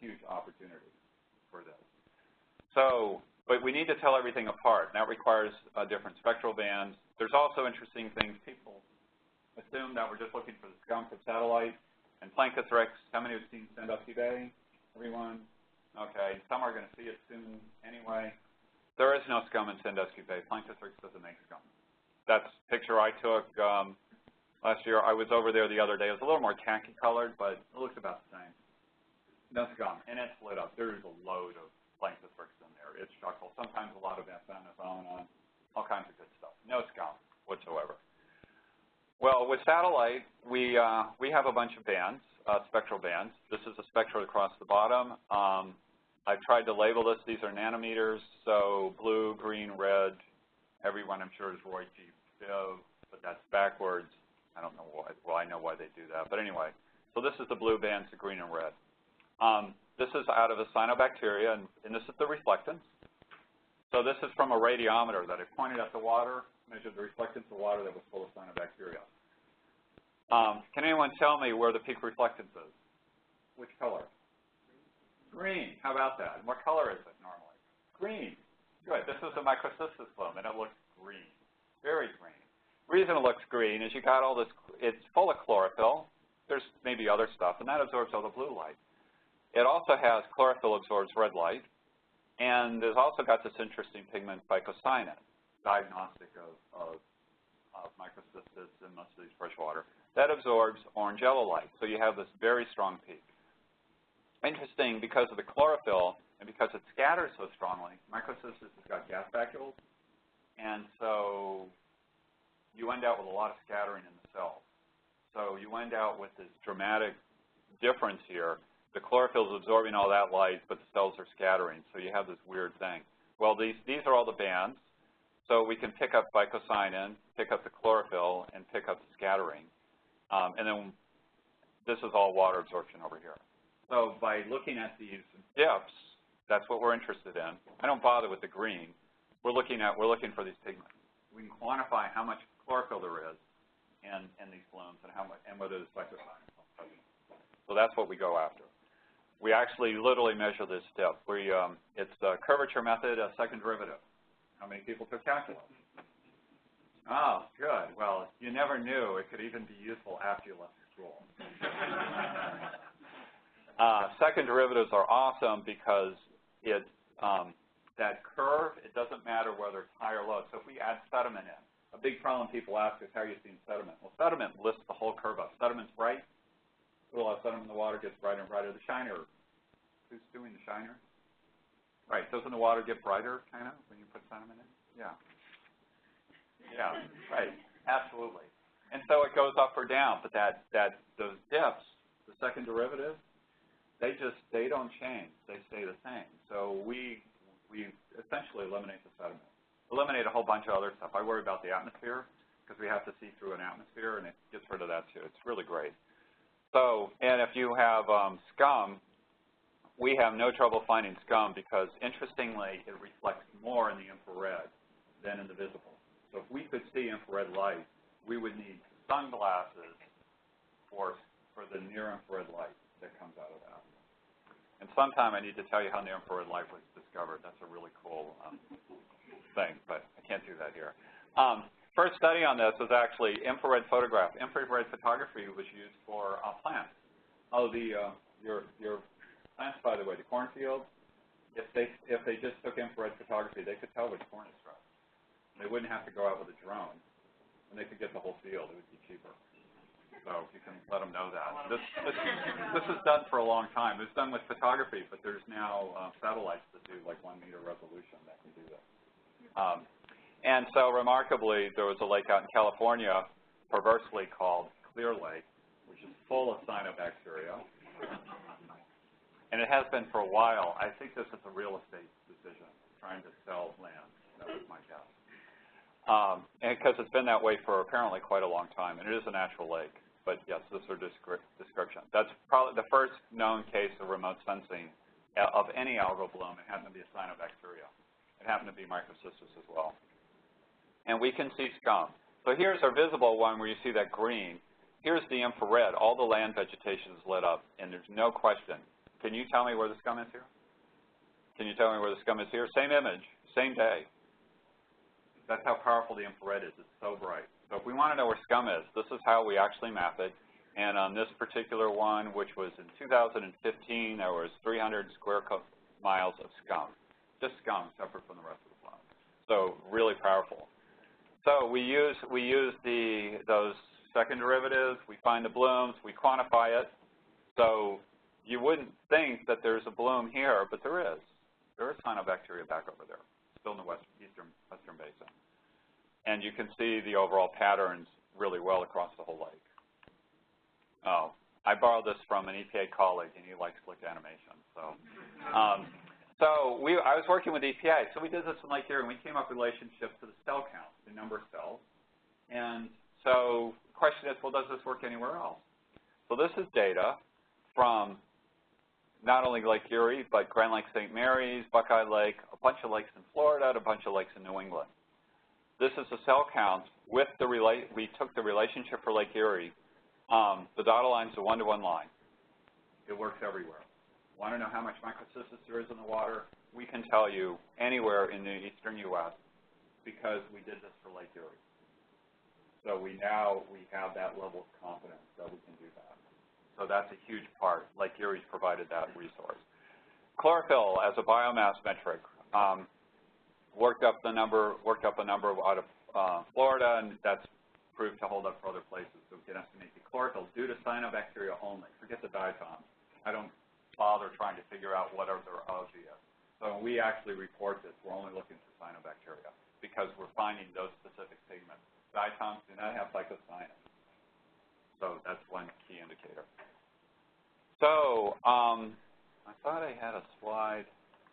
huge opportunity for this. So but we need to tell everything apart. And that requires uh, different spectral bands. There's also interesting things. People assume that we're just looking for the skunk of satellite. And Planktothrix, how many have seen Sandusky Bay? Everyone? Okay. Some are going to see it soon anyway. There is no scum in Sandusky Bay. Planktothrix doesn't make scum. That's a picture I took um, last year. I was over there the other day. It was a little more khaki colored, but it looks about the same. No scum. And it's lit up. There's a load of Planktothrix in there. It's chuckle, sometimes a lot of methanophone, all kinds of good stuff. No scum whatsoever. Well, with satellite, we, uh, we have a bunch of bands, uh, spectral bands. This is a spectral across the bottom. Um, I've tried to label this. These are nanometers, so blue, green, red. Everyone, I'm sure, is Roy G. Biv, but that's backwards. I don't know why. Well, I know why they do that. But anyway, so this is the blue bands, the green and red. Um, this is out of a cyanobacteria, and, and this is the reflectance. So this is from a radiometer that I pointed at the water, measured the reflectance of water that was full of cyanobacteria. Um, can anyone tell me where the peak reflectance is? Which color? Green. How about that? And what color is it normally? Green. Good. This is a microcystis bloom, and it looks green. Very green. reason it looks green is you got all this, it's full of chlorophyll. There's maybe other stuff, and that absorbs all the blue light. It also has chlorophyll absorbs red light, and it's also got this interesting pigment phycocyanin, diagnostic of, of, of microcystis in most of these freshwater, that absorbs orange yellow light. So you have this very strong peak. interesting because of the chlorophyll and because it scatters so strongly, microcystis has got gas vacuoles, and so you end out with a lot of scattering in the cells. So you end out with this dramatic difference here. The chlorophyll is absorbing all that light, but the cells are scattering, so you have this weird thing. Well, these, these are all the bands, so we can pick up phycocyanin, pick up the chlorophyll, and pick up the scattering. Um, and then this is all water absorption over here. So by looking at these dips, that's what we're interested in. I don't bother with the green. We're looking at we're looking for these pigments. We can quantify how much chlorophyll there is in, in these blooms and how much and whether there's phycocyanin. So that's what we go after. We actually literally measure this step. We um, it's a curvature method, a second derivative. How many people took calculus? Oh, good. Well, you never knew it could even be useful after you left school. uh, second derivatives are awesome because it um, that curve, it doesn't matter whether it's high or low. So if we add sediment in, a big problem people ask is how you seeing sediment? Well, sediment lifts the whole curve up. Sediment's bright. Lot of sediment in the water, gets brighter and brighter. The shiner, who's doing the shiner? Right, doesn't the water get brighter, kind of, when you put sediment in? Yeah. Yeah, right, absolutely. And so it goes up or down, but that, that those dips, the second derivative, they just, they don't change. They stay the same. So we, we essentially eliminate the sediment. Eliminate a whole bunch of other stuff. I worry about the atmosphere because we have to see through an atmosphere, and it gets rid of that too. It's really great. So, and if you have um, scum, we have no trouble finding scum because, interestingly, it reflects more in the infrared than in the visible. So if we could see infrared light, we would need sunglasses for, for the near-infrared light that comes out of that. And sometime I need to tell you how near-infrared light was discovered. That's a really cool um, thing, but I can't do that here. Um, first study on this was actually infrared photograph. Infrared photography was used for uh, plants. Oh, the uh, your your plants, by the way, the cornfield. If they if they just took infrared photography, they could tell which corn is stressed. They wouldn't have to go out with a drone, and they could get the whole field. It would be cheaper. So you can let them know that. This, this, this is done for a long time. It's done with photography, but there's now uh, satellites that do like one meter resolution that can do this. Um, and so remarkably, there was a lake out in California, perversely called Clear Lake, which is full of cyanobacteria. And it has been for a while. I think this is a real estate decision, trying to sell land. That was my guess. Um, and because it's been that way for apparently quite a long time, and it is a natural lake. But yes, this is a description. That's probably the first known case of remote sensing of any algal bloom. It happened to be a cyanobacteria. It happened to be microcystis as well. And we can see scum. So here's our visible one where you see that green. Here's the infrared. All the land vegetation is lit up, and there's no question. Can you tell me where the scum is here? Can you tell me where the scum is here? Same image, same day. That's how powerful the infrared is. It's so bright. So if we want to know where scum is, this is how we actually map it. And on this particular one, which was in 2015, there was 300 square miles of scum. Just scum, separate from the rest of the plot. So really powerful. So we use we use the those second derivatives. We find the blooms. We quantify it. So you wouldn't think that there's a bloom here, but there is. There is cyanobacteria back over there, still in the west, eastern western basin and you can see the overall patterns really well across the whole lake. Oh, I borrowed this from an EPA colleague, and he likes slick animation. So, um, so we, I was working with EPA, so we did this in Lake Erie, and we came up with relationships to the cell count, the number of cells. And so the question is, well, does this work anywhere else? So this is data from not only Lake Erie, but Grand Lake St. Mary's, Buckeye Lake, a bunch of lakes in Florida, and a bunch of lakes in New England. This is the cell counts with the relate. We took the relationship for Lake Erie. Um, the dotted line is a one-to-one -one line. It works everywhere. Want to know how much microcystis there is in the water? We can tell you anywhere in the eastern U.S. because we did this for Lake Erie. So we now we have that level of confidence that we can do that. So that's a huge part. Lake Erie's provided that resource. Chlorophyll as a biomass metric. Um, worked up the number, worked up a number out of uh, Florida, and that's proved to hold up for other places. So we can estimate the chlorophyll due to cyanobacteria only. Forget the diatoms. I don't bother trying to figure out what are their obvious. So when we actually report this, we're only looking for cyanobacteria because we're finding those specific pigments. Diatoms do not have phycocyanin. So that's one key indicator. So um, I thought I had a slide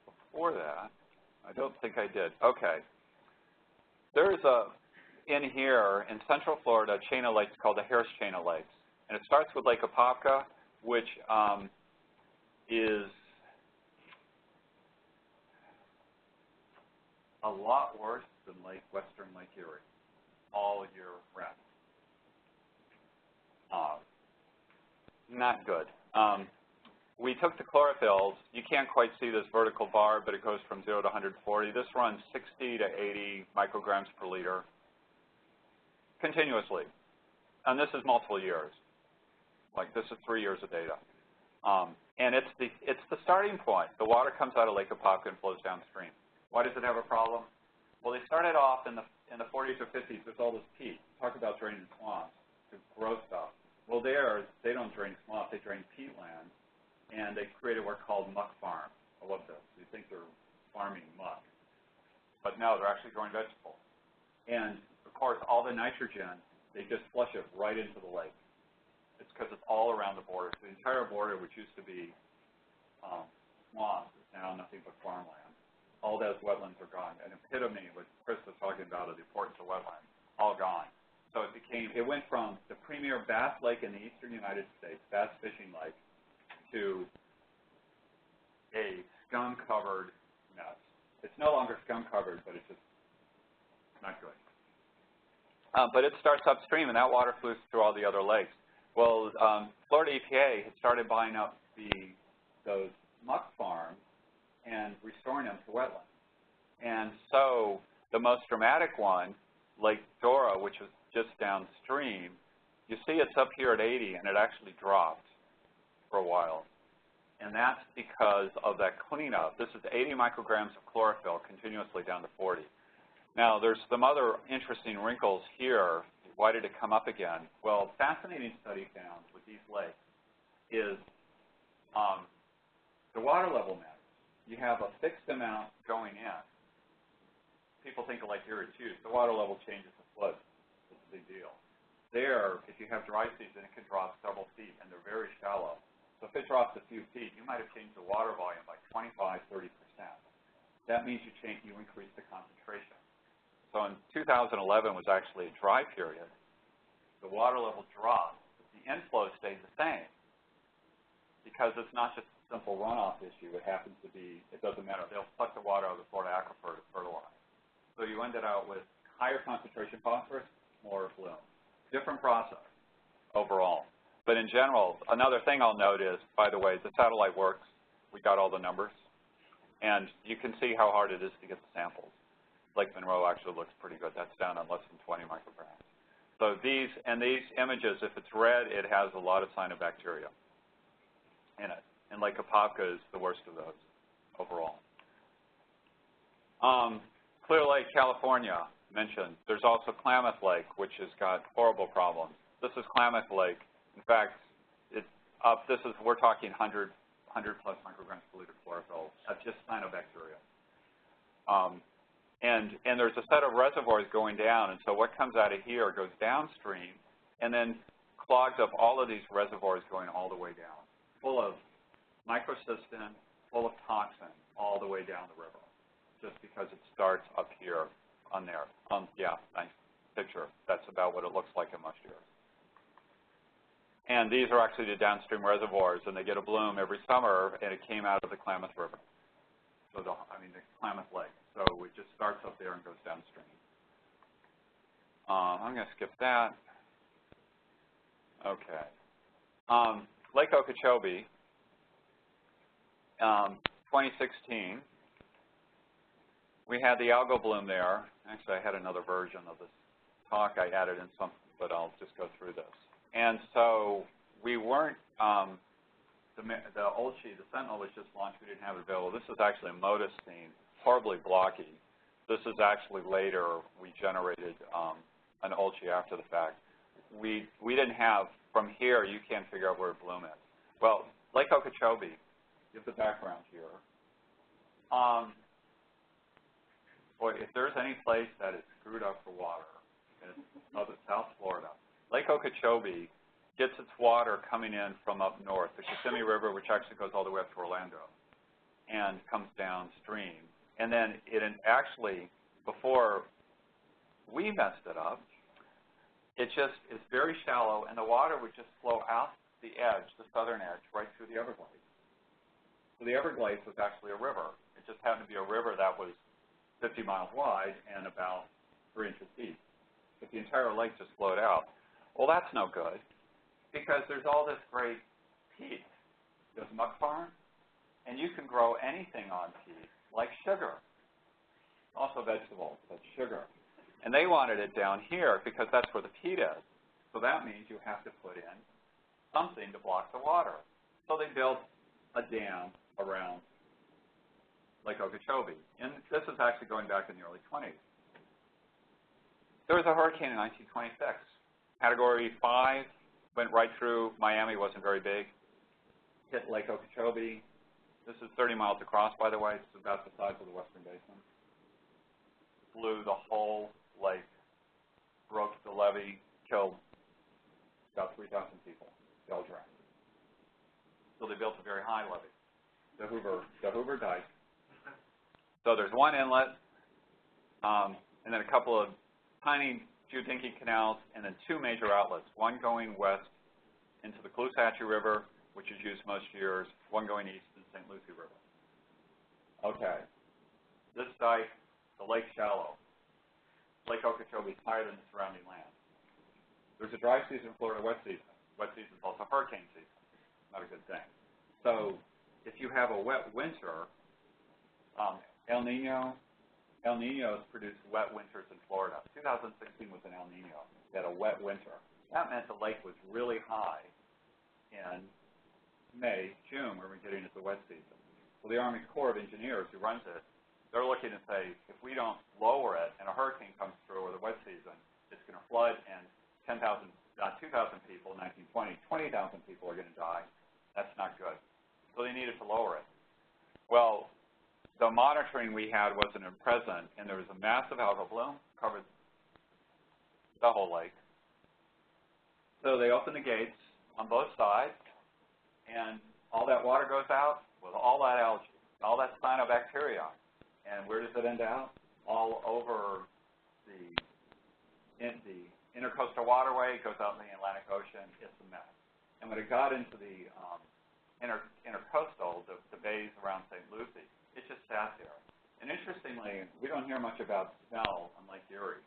before that. I don't think I did. Okay. There's a, in here, in central Florida, a chain of lakes called the Harris Chain of Lakes. And it starts with Lake Apopka, which um, is a lot worse than Lake Western Lake Erie all year round. Uh, not good. Um, we took the chlorophylls. You can't quite see this vertical bar, but it goes from 0 to 140. This runs 60 to 80 micrograms per liter continuously. And this is multiple years. Like this is three years of data. Um, and it's the, it's the starting point. The water comes out of Lake Apopka and flows downstream. Why does it have a problem? Well, they started off in the, in the 40s or 50s with all this peat. Talk about draining swamps to grow stuff. Well, there, they don't drain swamps, they drain peatlands, and they created what are called muck farms. I love this. You think they're farming muck. But no, they're actually growing vegetables. And, of course, all the nitrogen, they just flush it right into the lake. It's because it's all around the border. So the entire border, which used to be um, swamps, is now nothing but farmland. All those wetlands are gone. An epitome, what Chris was talking about, of the importance of wetlands, all gone. So it became, it went from the premier bass lake in the eastern United States, bass fishing lake, to a scum-covered mess. It's no longer scum-covered, but it's just not good. Um, but it starts upstream, and that water flows through all the other lakes. Well, um, Florida EPA had started buying up the those muck farms and restoring them to wetlands. And so the most dramatic one, Lake Dora, which is just downstream, you see it's up here at 80, and it actually dropped for a while. And that's because of that cleanup. This is 80 micrograms of chlorophyll continuously down to 40. Now, there's some other interesting wrinkles here. Why did it come up again? Well, fascinating study found with these lakes is um, the water level matters. You have a fixed amount going in. People think of Lake Erie too. The water level changes the flood. It's a big deal. There, if you have dry season, it can drop several feet, and they're very shallow. So if it drops a few feet, you might have changed the water volume by 25, 30 percent. That means you change, you increase the concentration. So in 2011 was actually a dry period. The water level dropped, but the inflow stayed the same because it's not just a simple runoff issue. It happens to be, it doesn't matter. They'll suck the water out of the Florida aquifer to fertilize. So you ended out with higher concentration phosphorus, more bloom. Different process overall. But in general, another thing I'll note is, by the way, the satellite works. We got all the numbers. And you can see how hard it is to get the samples. Lake Monroe actually looks pretty good. That's down on less than 20 micrograms. So these, and these images, if it's red, it has a lot of cyanobacteria in it. And Lake Apopka is the worst of those overall. Um, Clear Lake, California, mentioned. There's also Klamath Lake, which has got horrible problems. This is Klamath Lake. In fact, it's up, this is, we're talking 100, 100 plus micrograms per liter chlorophyll. That's just cyanobacteria. Um, and, and there's a set of reservoirs going down, and so what comes out of here goes downstream and then clogs up all of these reservoirs going all the way down, full of microcystin, full of toxin, all the way down the river, just because it starts up here on there. Um, yeah, nice picture. That's about what it looks like in most years. And these are actually the downstream reservoirs, and they get a bloom every summer, and it came out of the Klamath River. So, the, I mean, the Klamath Lake. So it just starts up there and goes downstream. Um, I'm going to skip that. Okay. Um, Lake Okeechobee, um, 2016, we had the algal bloom there. Actually, I had another version of this talk I added in some, but I'll just go through this. And so we weren't, um, the, the OLCI, the Sentinel was just launched. We didn't have it available. This is actually a MODIS scene, horribly blocky. This is actually later we generated um, an OLCI after the fact. We, we didn't have, from here, you can't figure out where bloom is. Well, Lake Okeechobee give the background here. Um, boy, if there's any place that is screwed up for water, it's South South Florida. Lake Okeechobee gets its water coming in from up north, the Kissimmee River, which actually goes all the way up to Orlando, and comes downstream. And then it actually, before we messed it up, it just is very shallow, and the water would just flow out the edge, the southern edge, right through the Everglades. So the Everglades was actually a river. It just happened to be a river that was 50 miles wide and about three inches deep. But the entire lake just flowed out. Well, that's no good because there's all this great peat. There's muck farm, and you can grow anything on peat, like sugar. Also vegetables, but sugar. And they wanted it down here because that's where the peat is. So that means you have to put in something to block the water. So they built a dam around Lake Okeechobee. And this is actually going back in the early 20s. There was a hurricane in 1926. Category 5 went right through. Miami wasn't very big. Hit Lake Okeechobee. This is 30 miles across, by the way. It's about the size of the Western Basin. Blew the whole lake, broke the levee, killed about 3,000 people. They all drowned. So they built a very high levee, the Hoover, the Hoover Dike. So there's one inlet, um, and then a couple of tiny geodinky canals, and then two major outlets, one going west into the Caloosahatchee River, which is used most years, one going east St. Lucie River. Okay. This dike, the lake shallow. Lake Okeechobee is higher than the surrounding land. There's a dry season, in Florida wet season. Wet season is also hurricane season. Not a good thing. So if you have a wet winter, um, El Nino, El Ninos produce wet winters in Florida. 2016 was an El Nino. They had a wet winter. That meant the lake was really high in May, June, when we're getting into the wet season. Well, the Army Corps of Engineers, who runs it, they're looking to say, if we don't lower it and a hurricane comes through or the wet season, it's going to flood and 10,000, not uh, 2,000 people in 1920, 20,000 people are going to die. That's not good. So they needed to lower it. Well, the monitoring we had wasn't present, and there was a massive algal bloom covered the whole lake. So they opened the gates on both sides, and all that water goes out with all that algae, all that cyanobacteria. And where does it end out? All over the, in the intercoastal waterway, it goes out in the Atlantic Ocean. It's a mess. And when it got into the um, inter, intercoastal, the, the bays around St. Lucie, it just sat there. And interestingly, we don't hear much about smell on Lake Erie,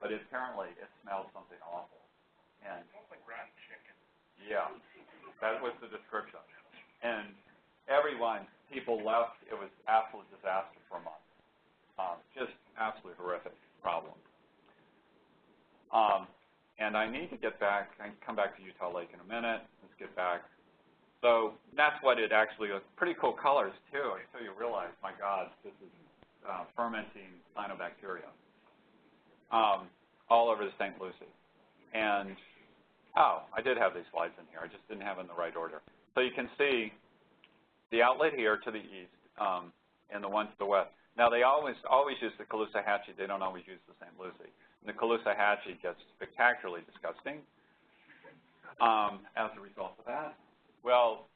but apparently it smelled something awful. And Smells like rotten chicken. yeah, that was the description. And everyone, people left. It was absolute disaster for a month. Um, just absolutely horrific problem. Um, and I need to get back. I come back to Utah Lake in a minute. Let's get back. So that's what it actually was. Pretty cool colors too, until you realize, my God, this is uh, fermenting cyanobacteria um, all over the St. Lucie. And oh, I did have these slides in here. I just didn't have them in the right order. So you can see the outlet here to the east um, and the one to the west. Now they always always use the Caloosahatchee. They don't always use the St. Lucie. And the Caloosahatchee gets spectacularly disgusting um, as a result of that. Well,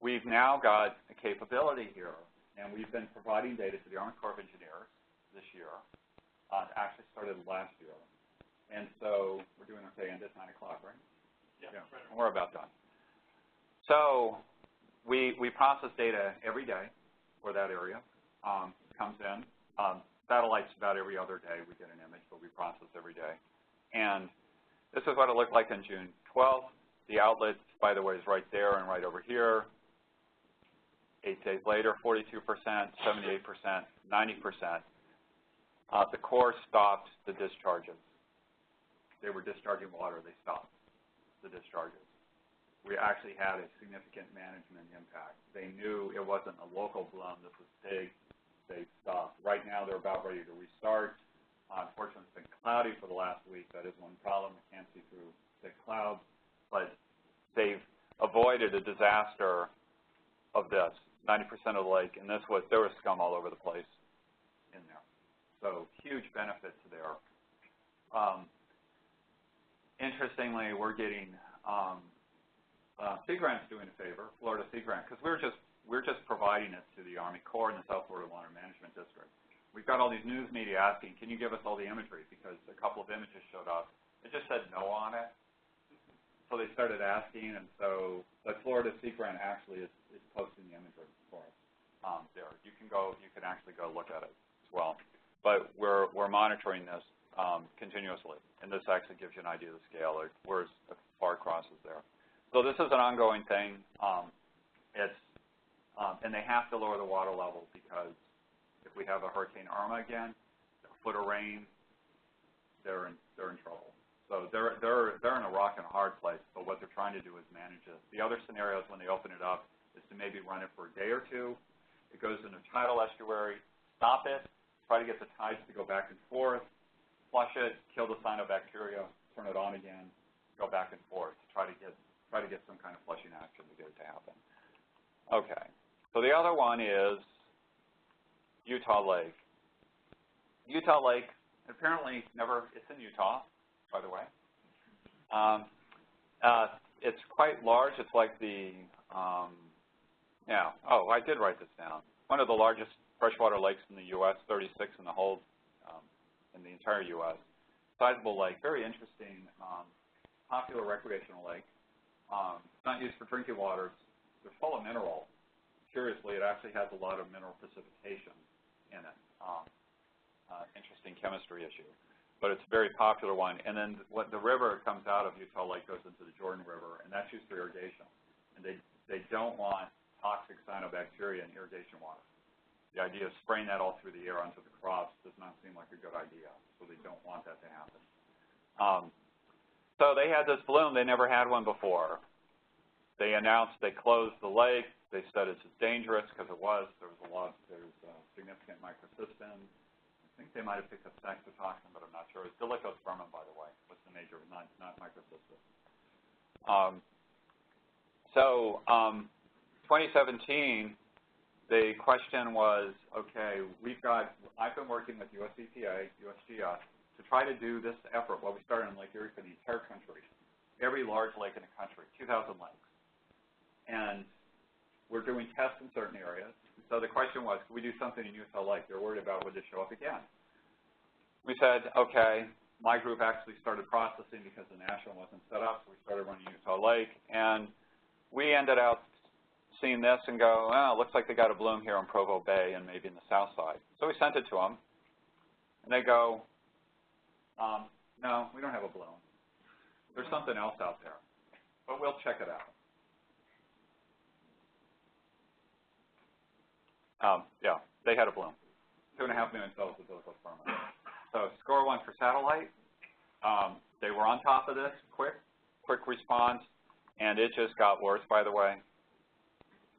we've now got a capability here, and we've been providing data to the Army Corps of Engineers this year. Uh, actually started last year. And so we're doing okay, and it's 9 o'clock, right? Yeah. We're about done. So we, we process data every day for that area. Um, comes in. Um, satellites about every other day. We get an image, but we process every day. And this is what it looked like on June 12th. The outlet, by the way, is right there and right over here. Eight days later, 42%, 78%, 90%. Uh, the Corps stopped the discharges. They were discharging water. They stopped the discharges. We actually had a significant management impact. They knew it wasn't a local bloom. This was big. They stopped. Right now, they're about ready to restart. Uh, unfortunately, it's been cloudy for the last week. That is one problem. We can't see through thick clouds. But they've avoided a disaster of this. 90% of the lake, and this was, there was scum all over the place in there. So huge benefits there. Um, interestingly, we're getting um, uh, Sea Grant's doing a favor, Florida Sea Grant, because we're just we're just providing it to the Army Corps and the South Florida Water Management District. We've got all these news media asking, can you give us all the imagery? Because a couple of images showed up. It just said no on it. So they started asking, and so the Florida Sea Grant actually is, is posting the imagery for us um, there. You can go, you can actually go look at it as well. But we're, we're monitoring this um, continuously, and this actually gives you an idea of the scale. Like where's far across is there. So this is an ongoing thing. Um, it's um, and they have to lower the water level because if we have a Hurricane Irma again, a foot of rain, they're in, they're in trouble. So they're, they're, they're in a rock and a hard place, but what they're trying to do is manage it. The other scenarios when they open it up is to maybe run it for a day or two. It goes in a tidal estuary, stop it, try to get the tides to go back and forth, flush it, kill the cyanobacteria, turn it on again, go back and forth, try to get, try to get some kind of flushing action to get it to happen. Okay. So the other one is Utah Lake. Utah Lake, apparently never, it's in Utah, by the way. Um, uh, it's quite large. It's like the, um, yeah, oh, I did write this down. One of the largest freshwater lakes in the U.S., 36 in the whole, in the entire U.S. Sizable lake, very interesting, um, popular recreational lake. Um, it's not used for drinking water. It's, full of minerals curiously, it actually has a lot of mineral precipitation in it. Um, uh, interesting chemistry issue. But it's a very popular one. And then what the river comes out of Utah Lake goes into the Jordan River, and that's used for irrigation. And they, they don't want toxic cyanobacteria in irrigation water. The idea of spraying that all through the air onto the crops does not seem like a good idea, so they don't want that to happen. Um, so they had this bloom. They never had one before. They announced they closed the lake. They said it's dangerous because it was. There was a lot. There's uh, significant microcystin. I think they might have picked up saxitoxin, but I'm not sure. It's Dolichospermum, by the way, was the major, not not microcystin. Um, so um, 2017, the question was, okay, we've got. I've been working with US EPA, USGS, to try to do this effort. Well, we started in Lake Erie for the entire country, every large lake in the country, 2,000 lakes, and we're doing tests in certain areas. So the question was, could we do something in Utah Lake? They're worried about would it show up again. We said, okay, my group actually started processing because the national wasn't set up, so we started running Utah Lake. And we ended up seeing this and go, it looks like they got a bloom here in Provo Bay and maybe in the south side. So we sent it to them, and they go, um, no, we don't have a bloom. There's something else out there, but we'll check it out. Um, yeah, they had a bloom. Two and a half million cells of Dolichospermum. So score one for satellite. Um, they were on top of this, quick, quick response, and it just got worse, by the way.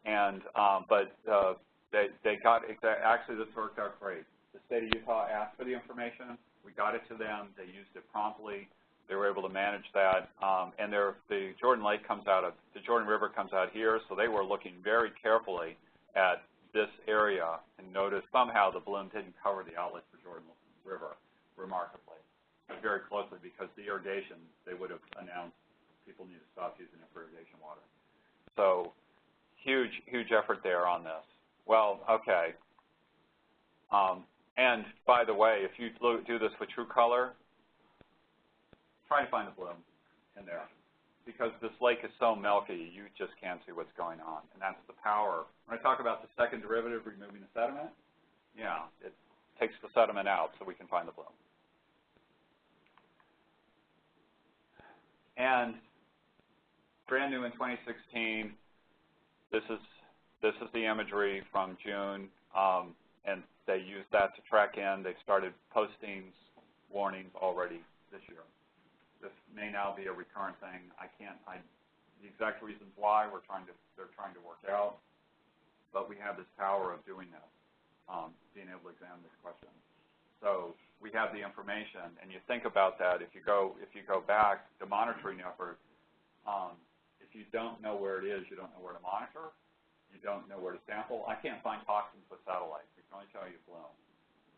And um, but uh, they they got actually this worked out great. The state of Utah asked for the information. We got it to them. They used it promptly. They were able to manage that. Um, and the Jordan Lake comes out of the Jordan River comes out here, so they were looking very carefully at this area and notice somehow the bloom didn't cover the outlet for Jordan River, remarkably, very closely because the irrigation, they would have announced people need to stop using it for irrigation water. So huge, huge effort there on this. Well, okay. Um, and by the way, if you do this with true color, try to find the bloom in there because this lake is so milky, you just can't see what's going on. And that's the power. When I talk about the second derivative, removing the sediment, yeah, it takes the sediment out so we can find the bloom. And brand new in 2016, this is this is the imagery from June, um, and they used that to track in. They started postings, warnings already this year this may now be a recurrent thing. I can't, I, the exact reasons why we're trying to, they're trying to work out, but we have this power of doing this, um, being able to examine this question. So we have the information, and you think about that. If you go, if you go back, the monitoring effort, um, you don't know where it is, you don't know where to monitor. you don't know where to sample. I can't find toxins with satellites. We can only tell you bloom.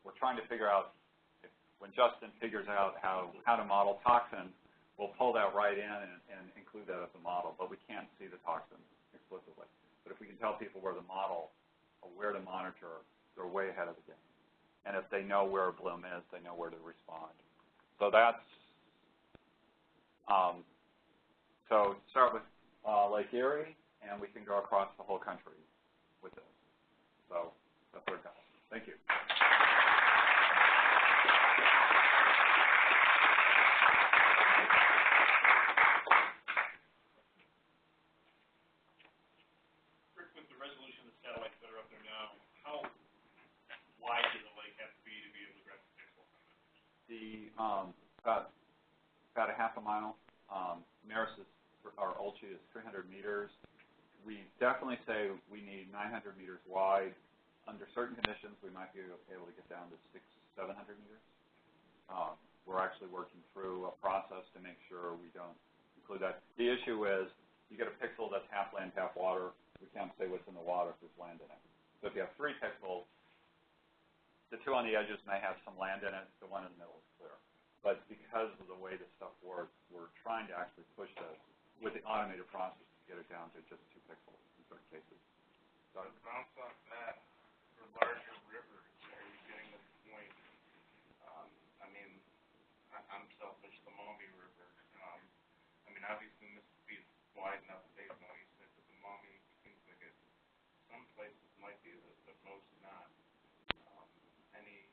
We're trying to figure out, if, when Justin figures out how, how to model toxins, we'll pull that right in and, and include that as a model, but we can't see the toxins explicitly. But if we can tell people where to model or where to monitor, they're way ahead of the game. And if they know where a bloom is, they know where to respond. So that's, um, so start with uh, Lake Erie, and we can go across the whole country with this. So that's it goes. Thank you. 900 meters wide. Under certain conditions, we might be able to get down to six, 700 meters. Um, we're actually working through a process to make sure we don't include that. The issue is you get a pixel that's half land, half water. We can't say what's in the water if there's land in it. So if you have three pixels, the two on the edges may have some land in it. Maumee River, um, I mean, obviously Mississippi is wide enough, Dave know you said, but the Maumee seems like it, some places might be, but, but most not. Um, any,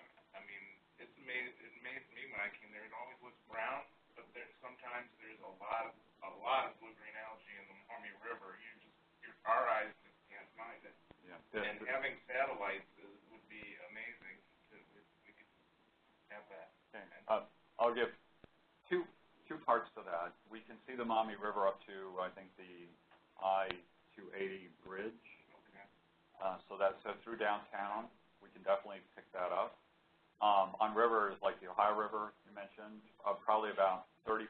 I, I mean, it's amazed, it amazed me when I came there, it always looks brown, but there, sometimes there's a lot of, a lot of blue-green algae in the Maumee River, you just, your, our eyes just can't find it. yeah. And having satellites is, would be amazing, to, if we could have that. Okay, uh, I'll give two, two parts to that. We can see the Maumee River up to, I think, the I-280 bridge. Okay. Uh, so that's uh, through downtown. We can definitely pick that up. Um, on rivers like the Ohio River you mentioned, uh, probably about 30%,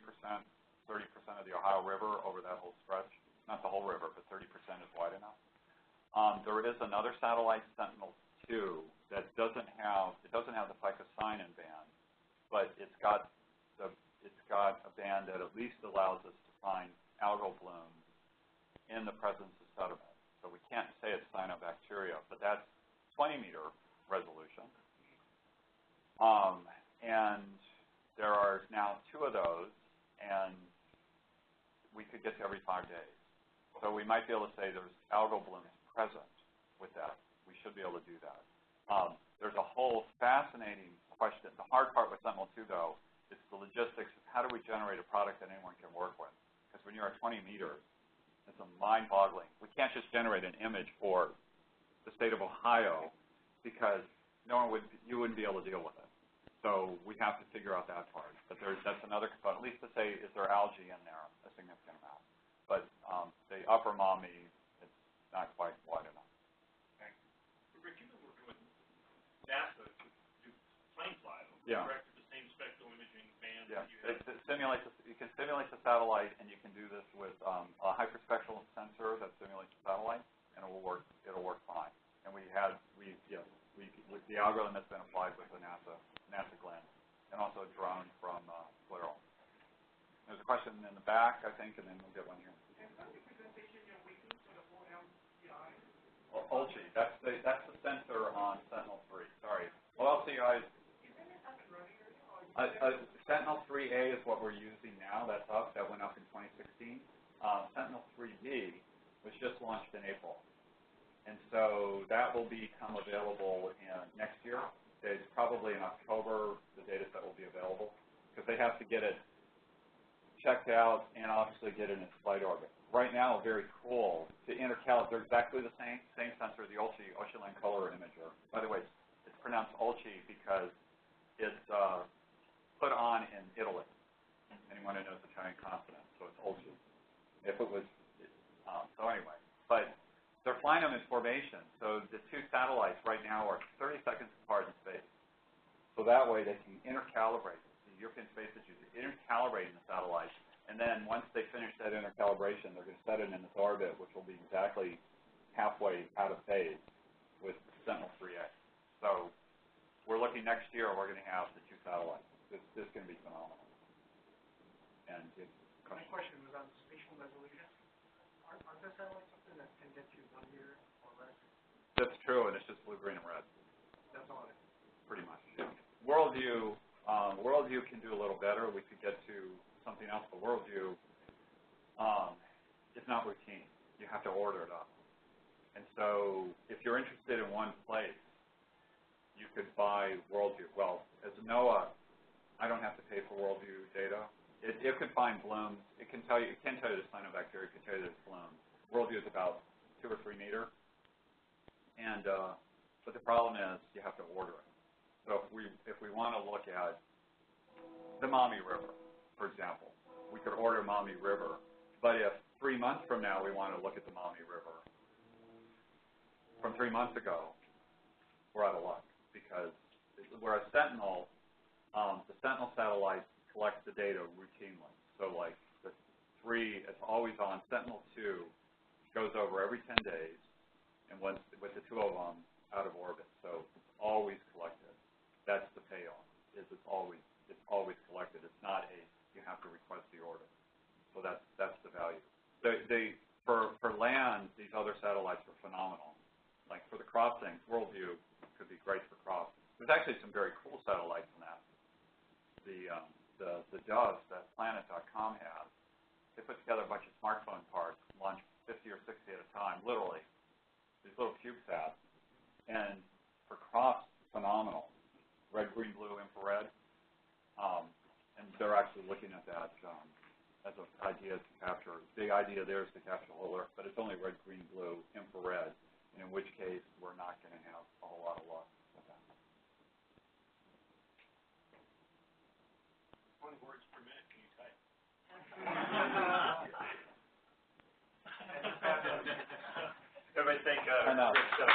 30% of the Ohio River over that whole stretch. Not the whole river, but 30% is wide enough. Um, there is another satellite, Sentinel-2, that doesn't have it doesn't have the phycocyanin band, but it's got the it's got a band that at least allows us to find algal blooms in the presence of sediment. So we can't say it's cyanobacteria, but that's 20 meter resolution. Um, and there are now two of those, and we could get to every five days. So we might be able to say there's algal blooms present with that. We should be able to do that. Um, there's a whole fascinating question. The hard part with Sentinel-2, though, is the logistics of how do we generate a product that anyone can work with? Because when you're at 20 meters, it's a mind-boggling. We can't just generate an image for the state of Ohio because no one would, you wouldn't be able to deal with it. So we have to figure out that part. But there's, that's another component, at least to say, is there algae in there, a significant amount. But um, the upper Maumee, it's not quite wide enough. Rick, you've been working with NASA to do plane flight. Yeah. Correct, the same spectral imaging band Yeah, that you it, have. it simulates, the- you can simulate the satellite, and you can do this with um, a hyperspectral sensor that simulates the satellite, and it will work. It'll work fine. And we had, we, yes, we, with the algorithm that's been applied with the NASA, NASA Glenn, and also a drone from uh, Clairol. There's a question in the back, I think, and then we'll get one here. O- OLCI, that's the, that's the sensor on Sentinel-3, sorry. Well, LCI is Uh, uh, Sentinel-3A is what we're using now. That's up. That went up in 2016. Uh, Sentinel-3B was just launched in April, and so that will become available in next year. It's probably in October the data set will be available because they have to get it checked out and obviously get it in flight orbit. Right now, very cool to intercalate. They're exactly the same same sensor, the OLCI Ocean Color Imager. By the way, it's, it's pronounced Olchi because it's uh, put on in Italy. Anyone who knows Italian consonant, so it's Olchi. If it was, um, so anyway, but they're flying them in formation. So the two satellites right now are 30 seconds apart in space. So that way they can intercalibrate. The European Space Agency intercalibrating the satellites, And then once they finish that intercalibration, they're gonna set it in its orbit, which will be exactly halfway out of phase with Sentinel-3A. So we're looking next year, we're gonna have the two satellites. This, this is gonna be phenomenal. And it's, My question was on spatial resolution. Are, are the satellites something that can get you one year or less? that's true, and it's just blue, green, and red. That's all it is. pretty much. Worldview, um, Worldview can do a little better. We could get to something else, but Worldview, um, is not routine. You have to order it up. And so, if you're interested in one place, you could buy Worldview. Well, as NOAA, I don't have to pay for Worldview data. It, it could find blooms. It can tell you. It can tell you the cyanobacteria. It can tell you there's blooms. Worldview is about two or three meter. And uh, but the problem is you have to order it. So if we if we want to look at the Maumee River, for example, we could order Maumee River. But if three months from now we want to look at the Maumee River, from three months ago, we're out of luck because whereas Sentinel, um, the Sentinel satellite collects the data routinely. So like the three, it's always on. Sentinel two goes over every 10 days, and once with the two of them out of orbit, so it's always collected. That's the payoff. Is it's always it's always collected. It's not a you have to request the order. So that's that's the value. They, they for for land, these other satellites are phenomenal. Like for the crossings, Worldview could be great for crossings. There's actually some very cool satellites in that. The um, the the Doves that Planet.com has, they put together a bunch of smartphone parts, launch 50 or 60 at a time, literally. These little CubeSats, and for cross, phenomenal. Red, green, blue, infrared. Um, and they're actually looking at that um, as an idea to capture. The idea there is to capture the whole Earth, but it's only red, green, blue, infrared. In which case, we're not going to have a whole lot of luck with that. Twenty words per minute, can you type? Everybody thank, uh, I know. Rick Stumpf.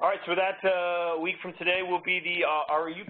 All right, so that, uh, week from today will be the, uh, RU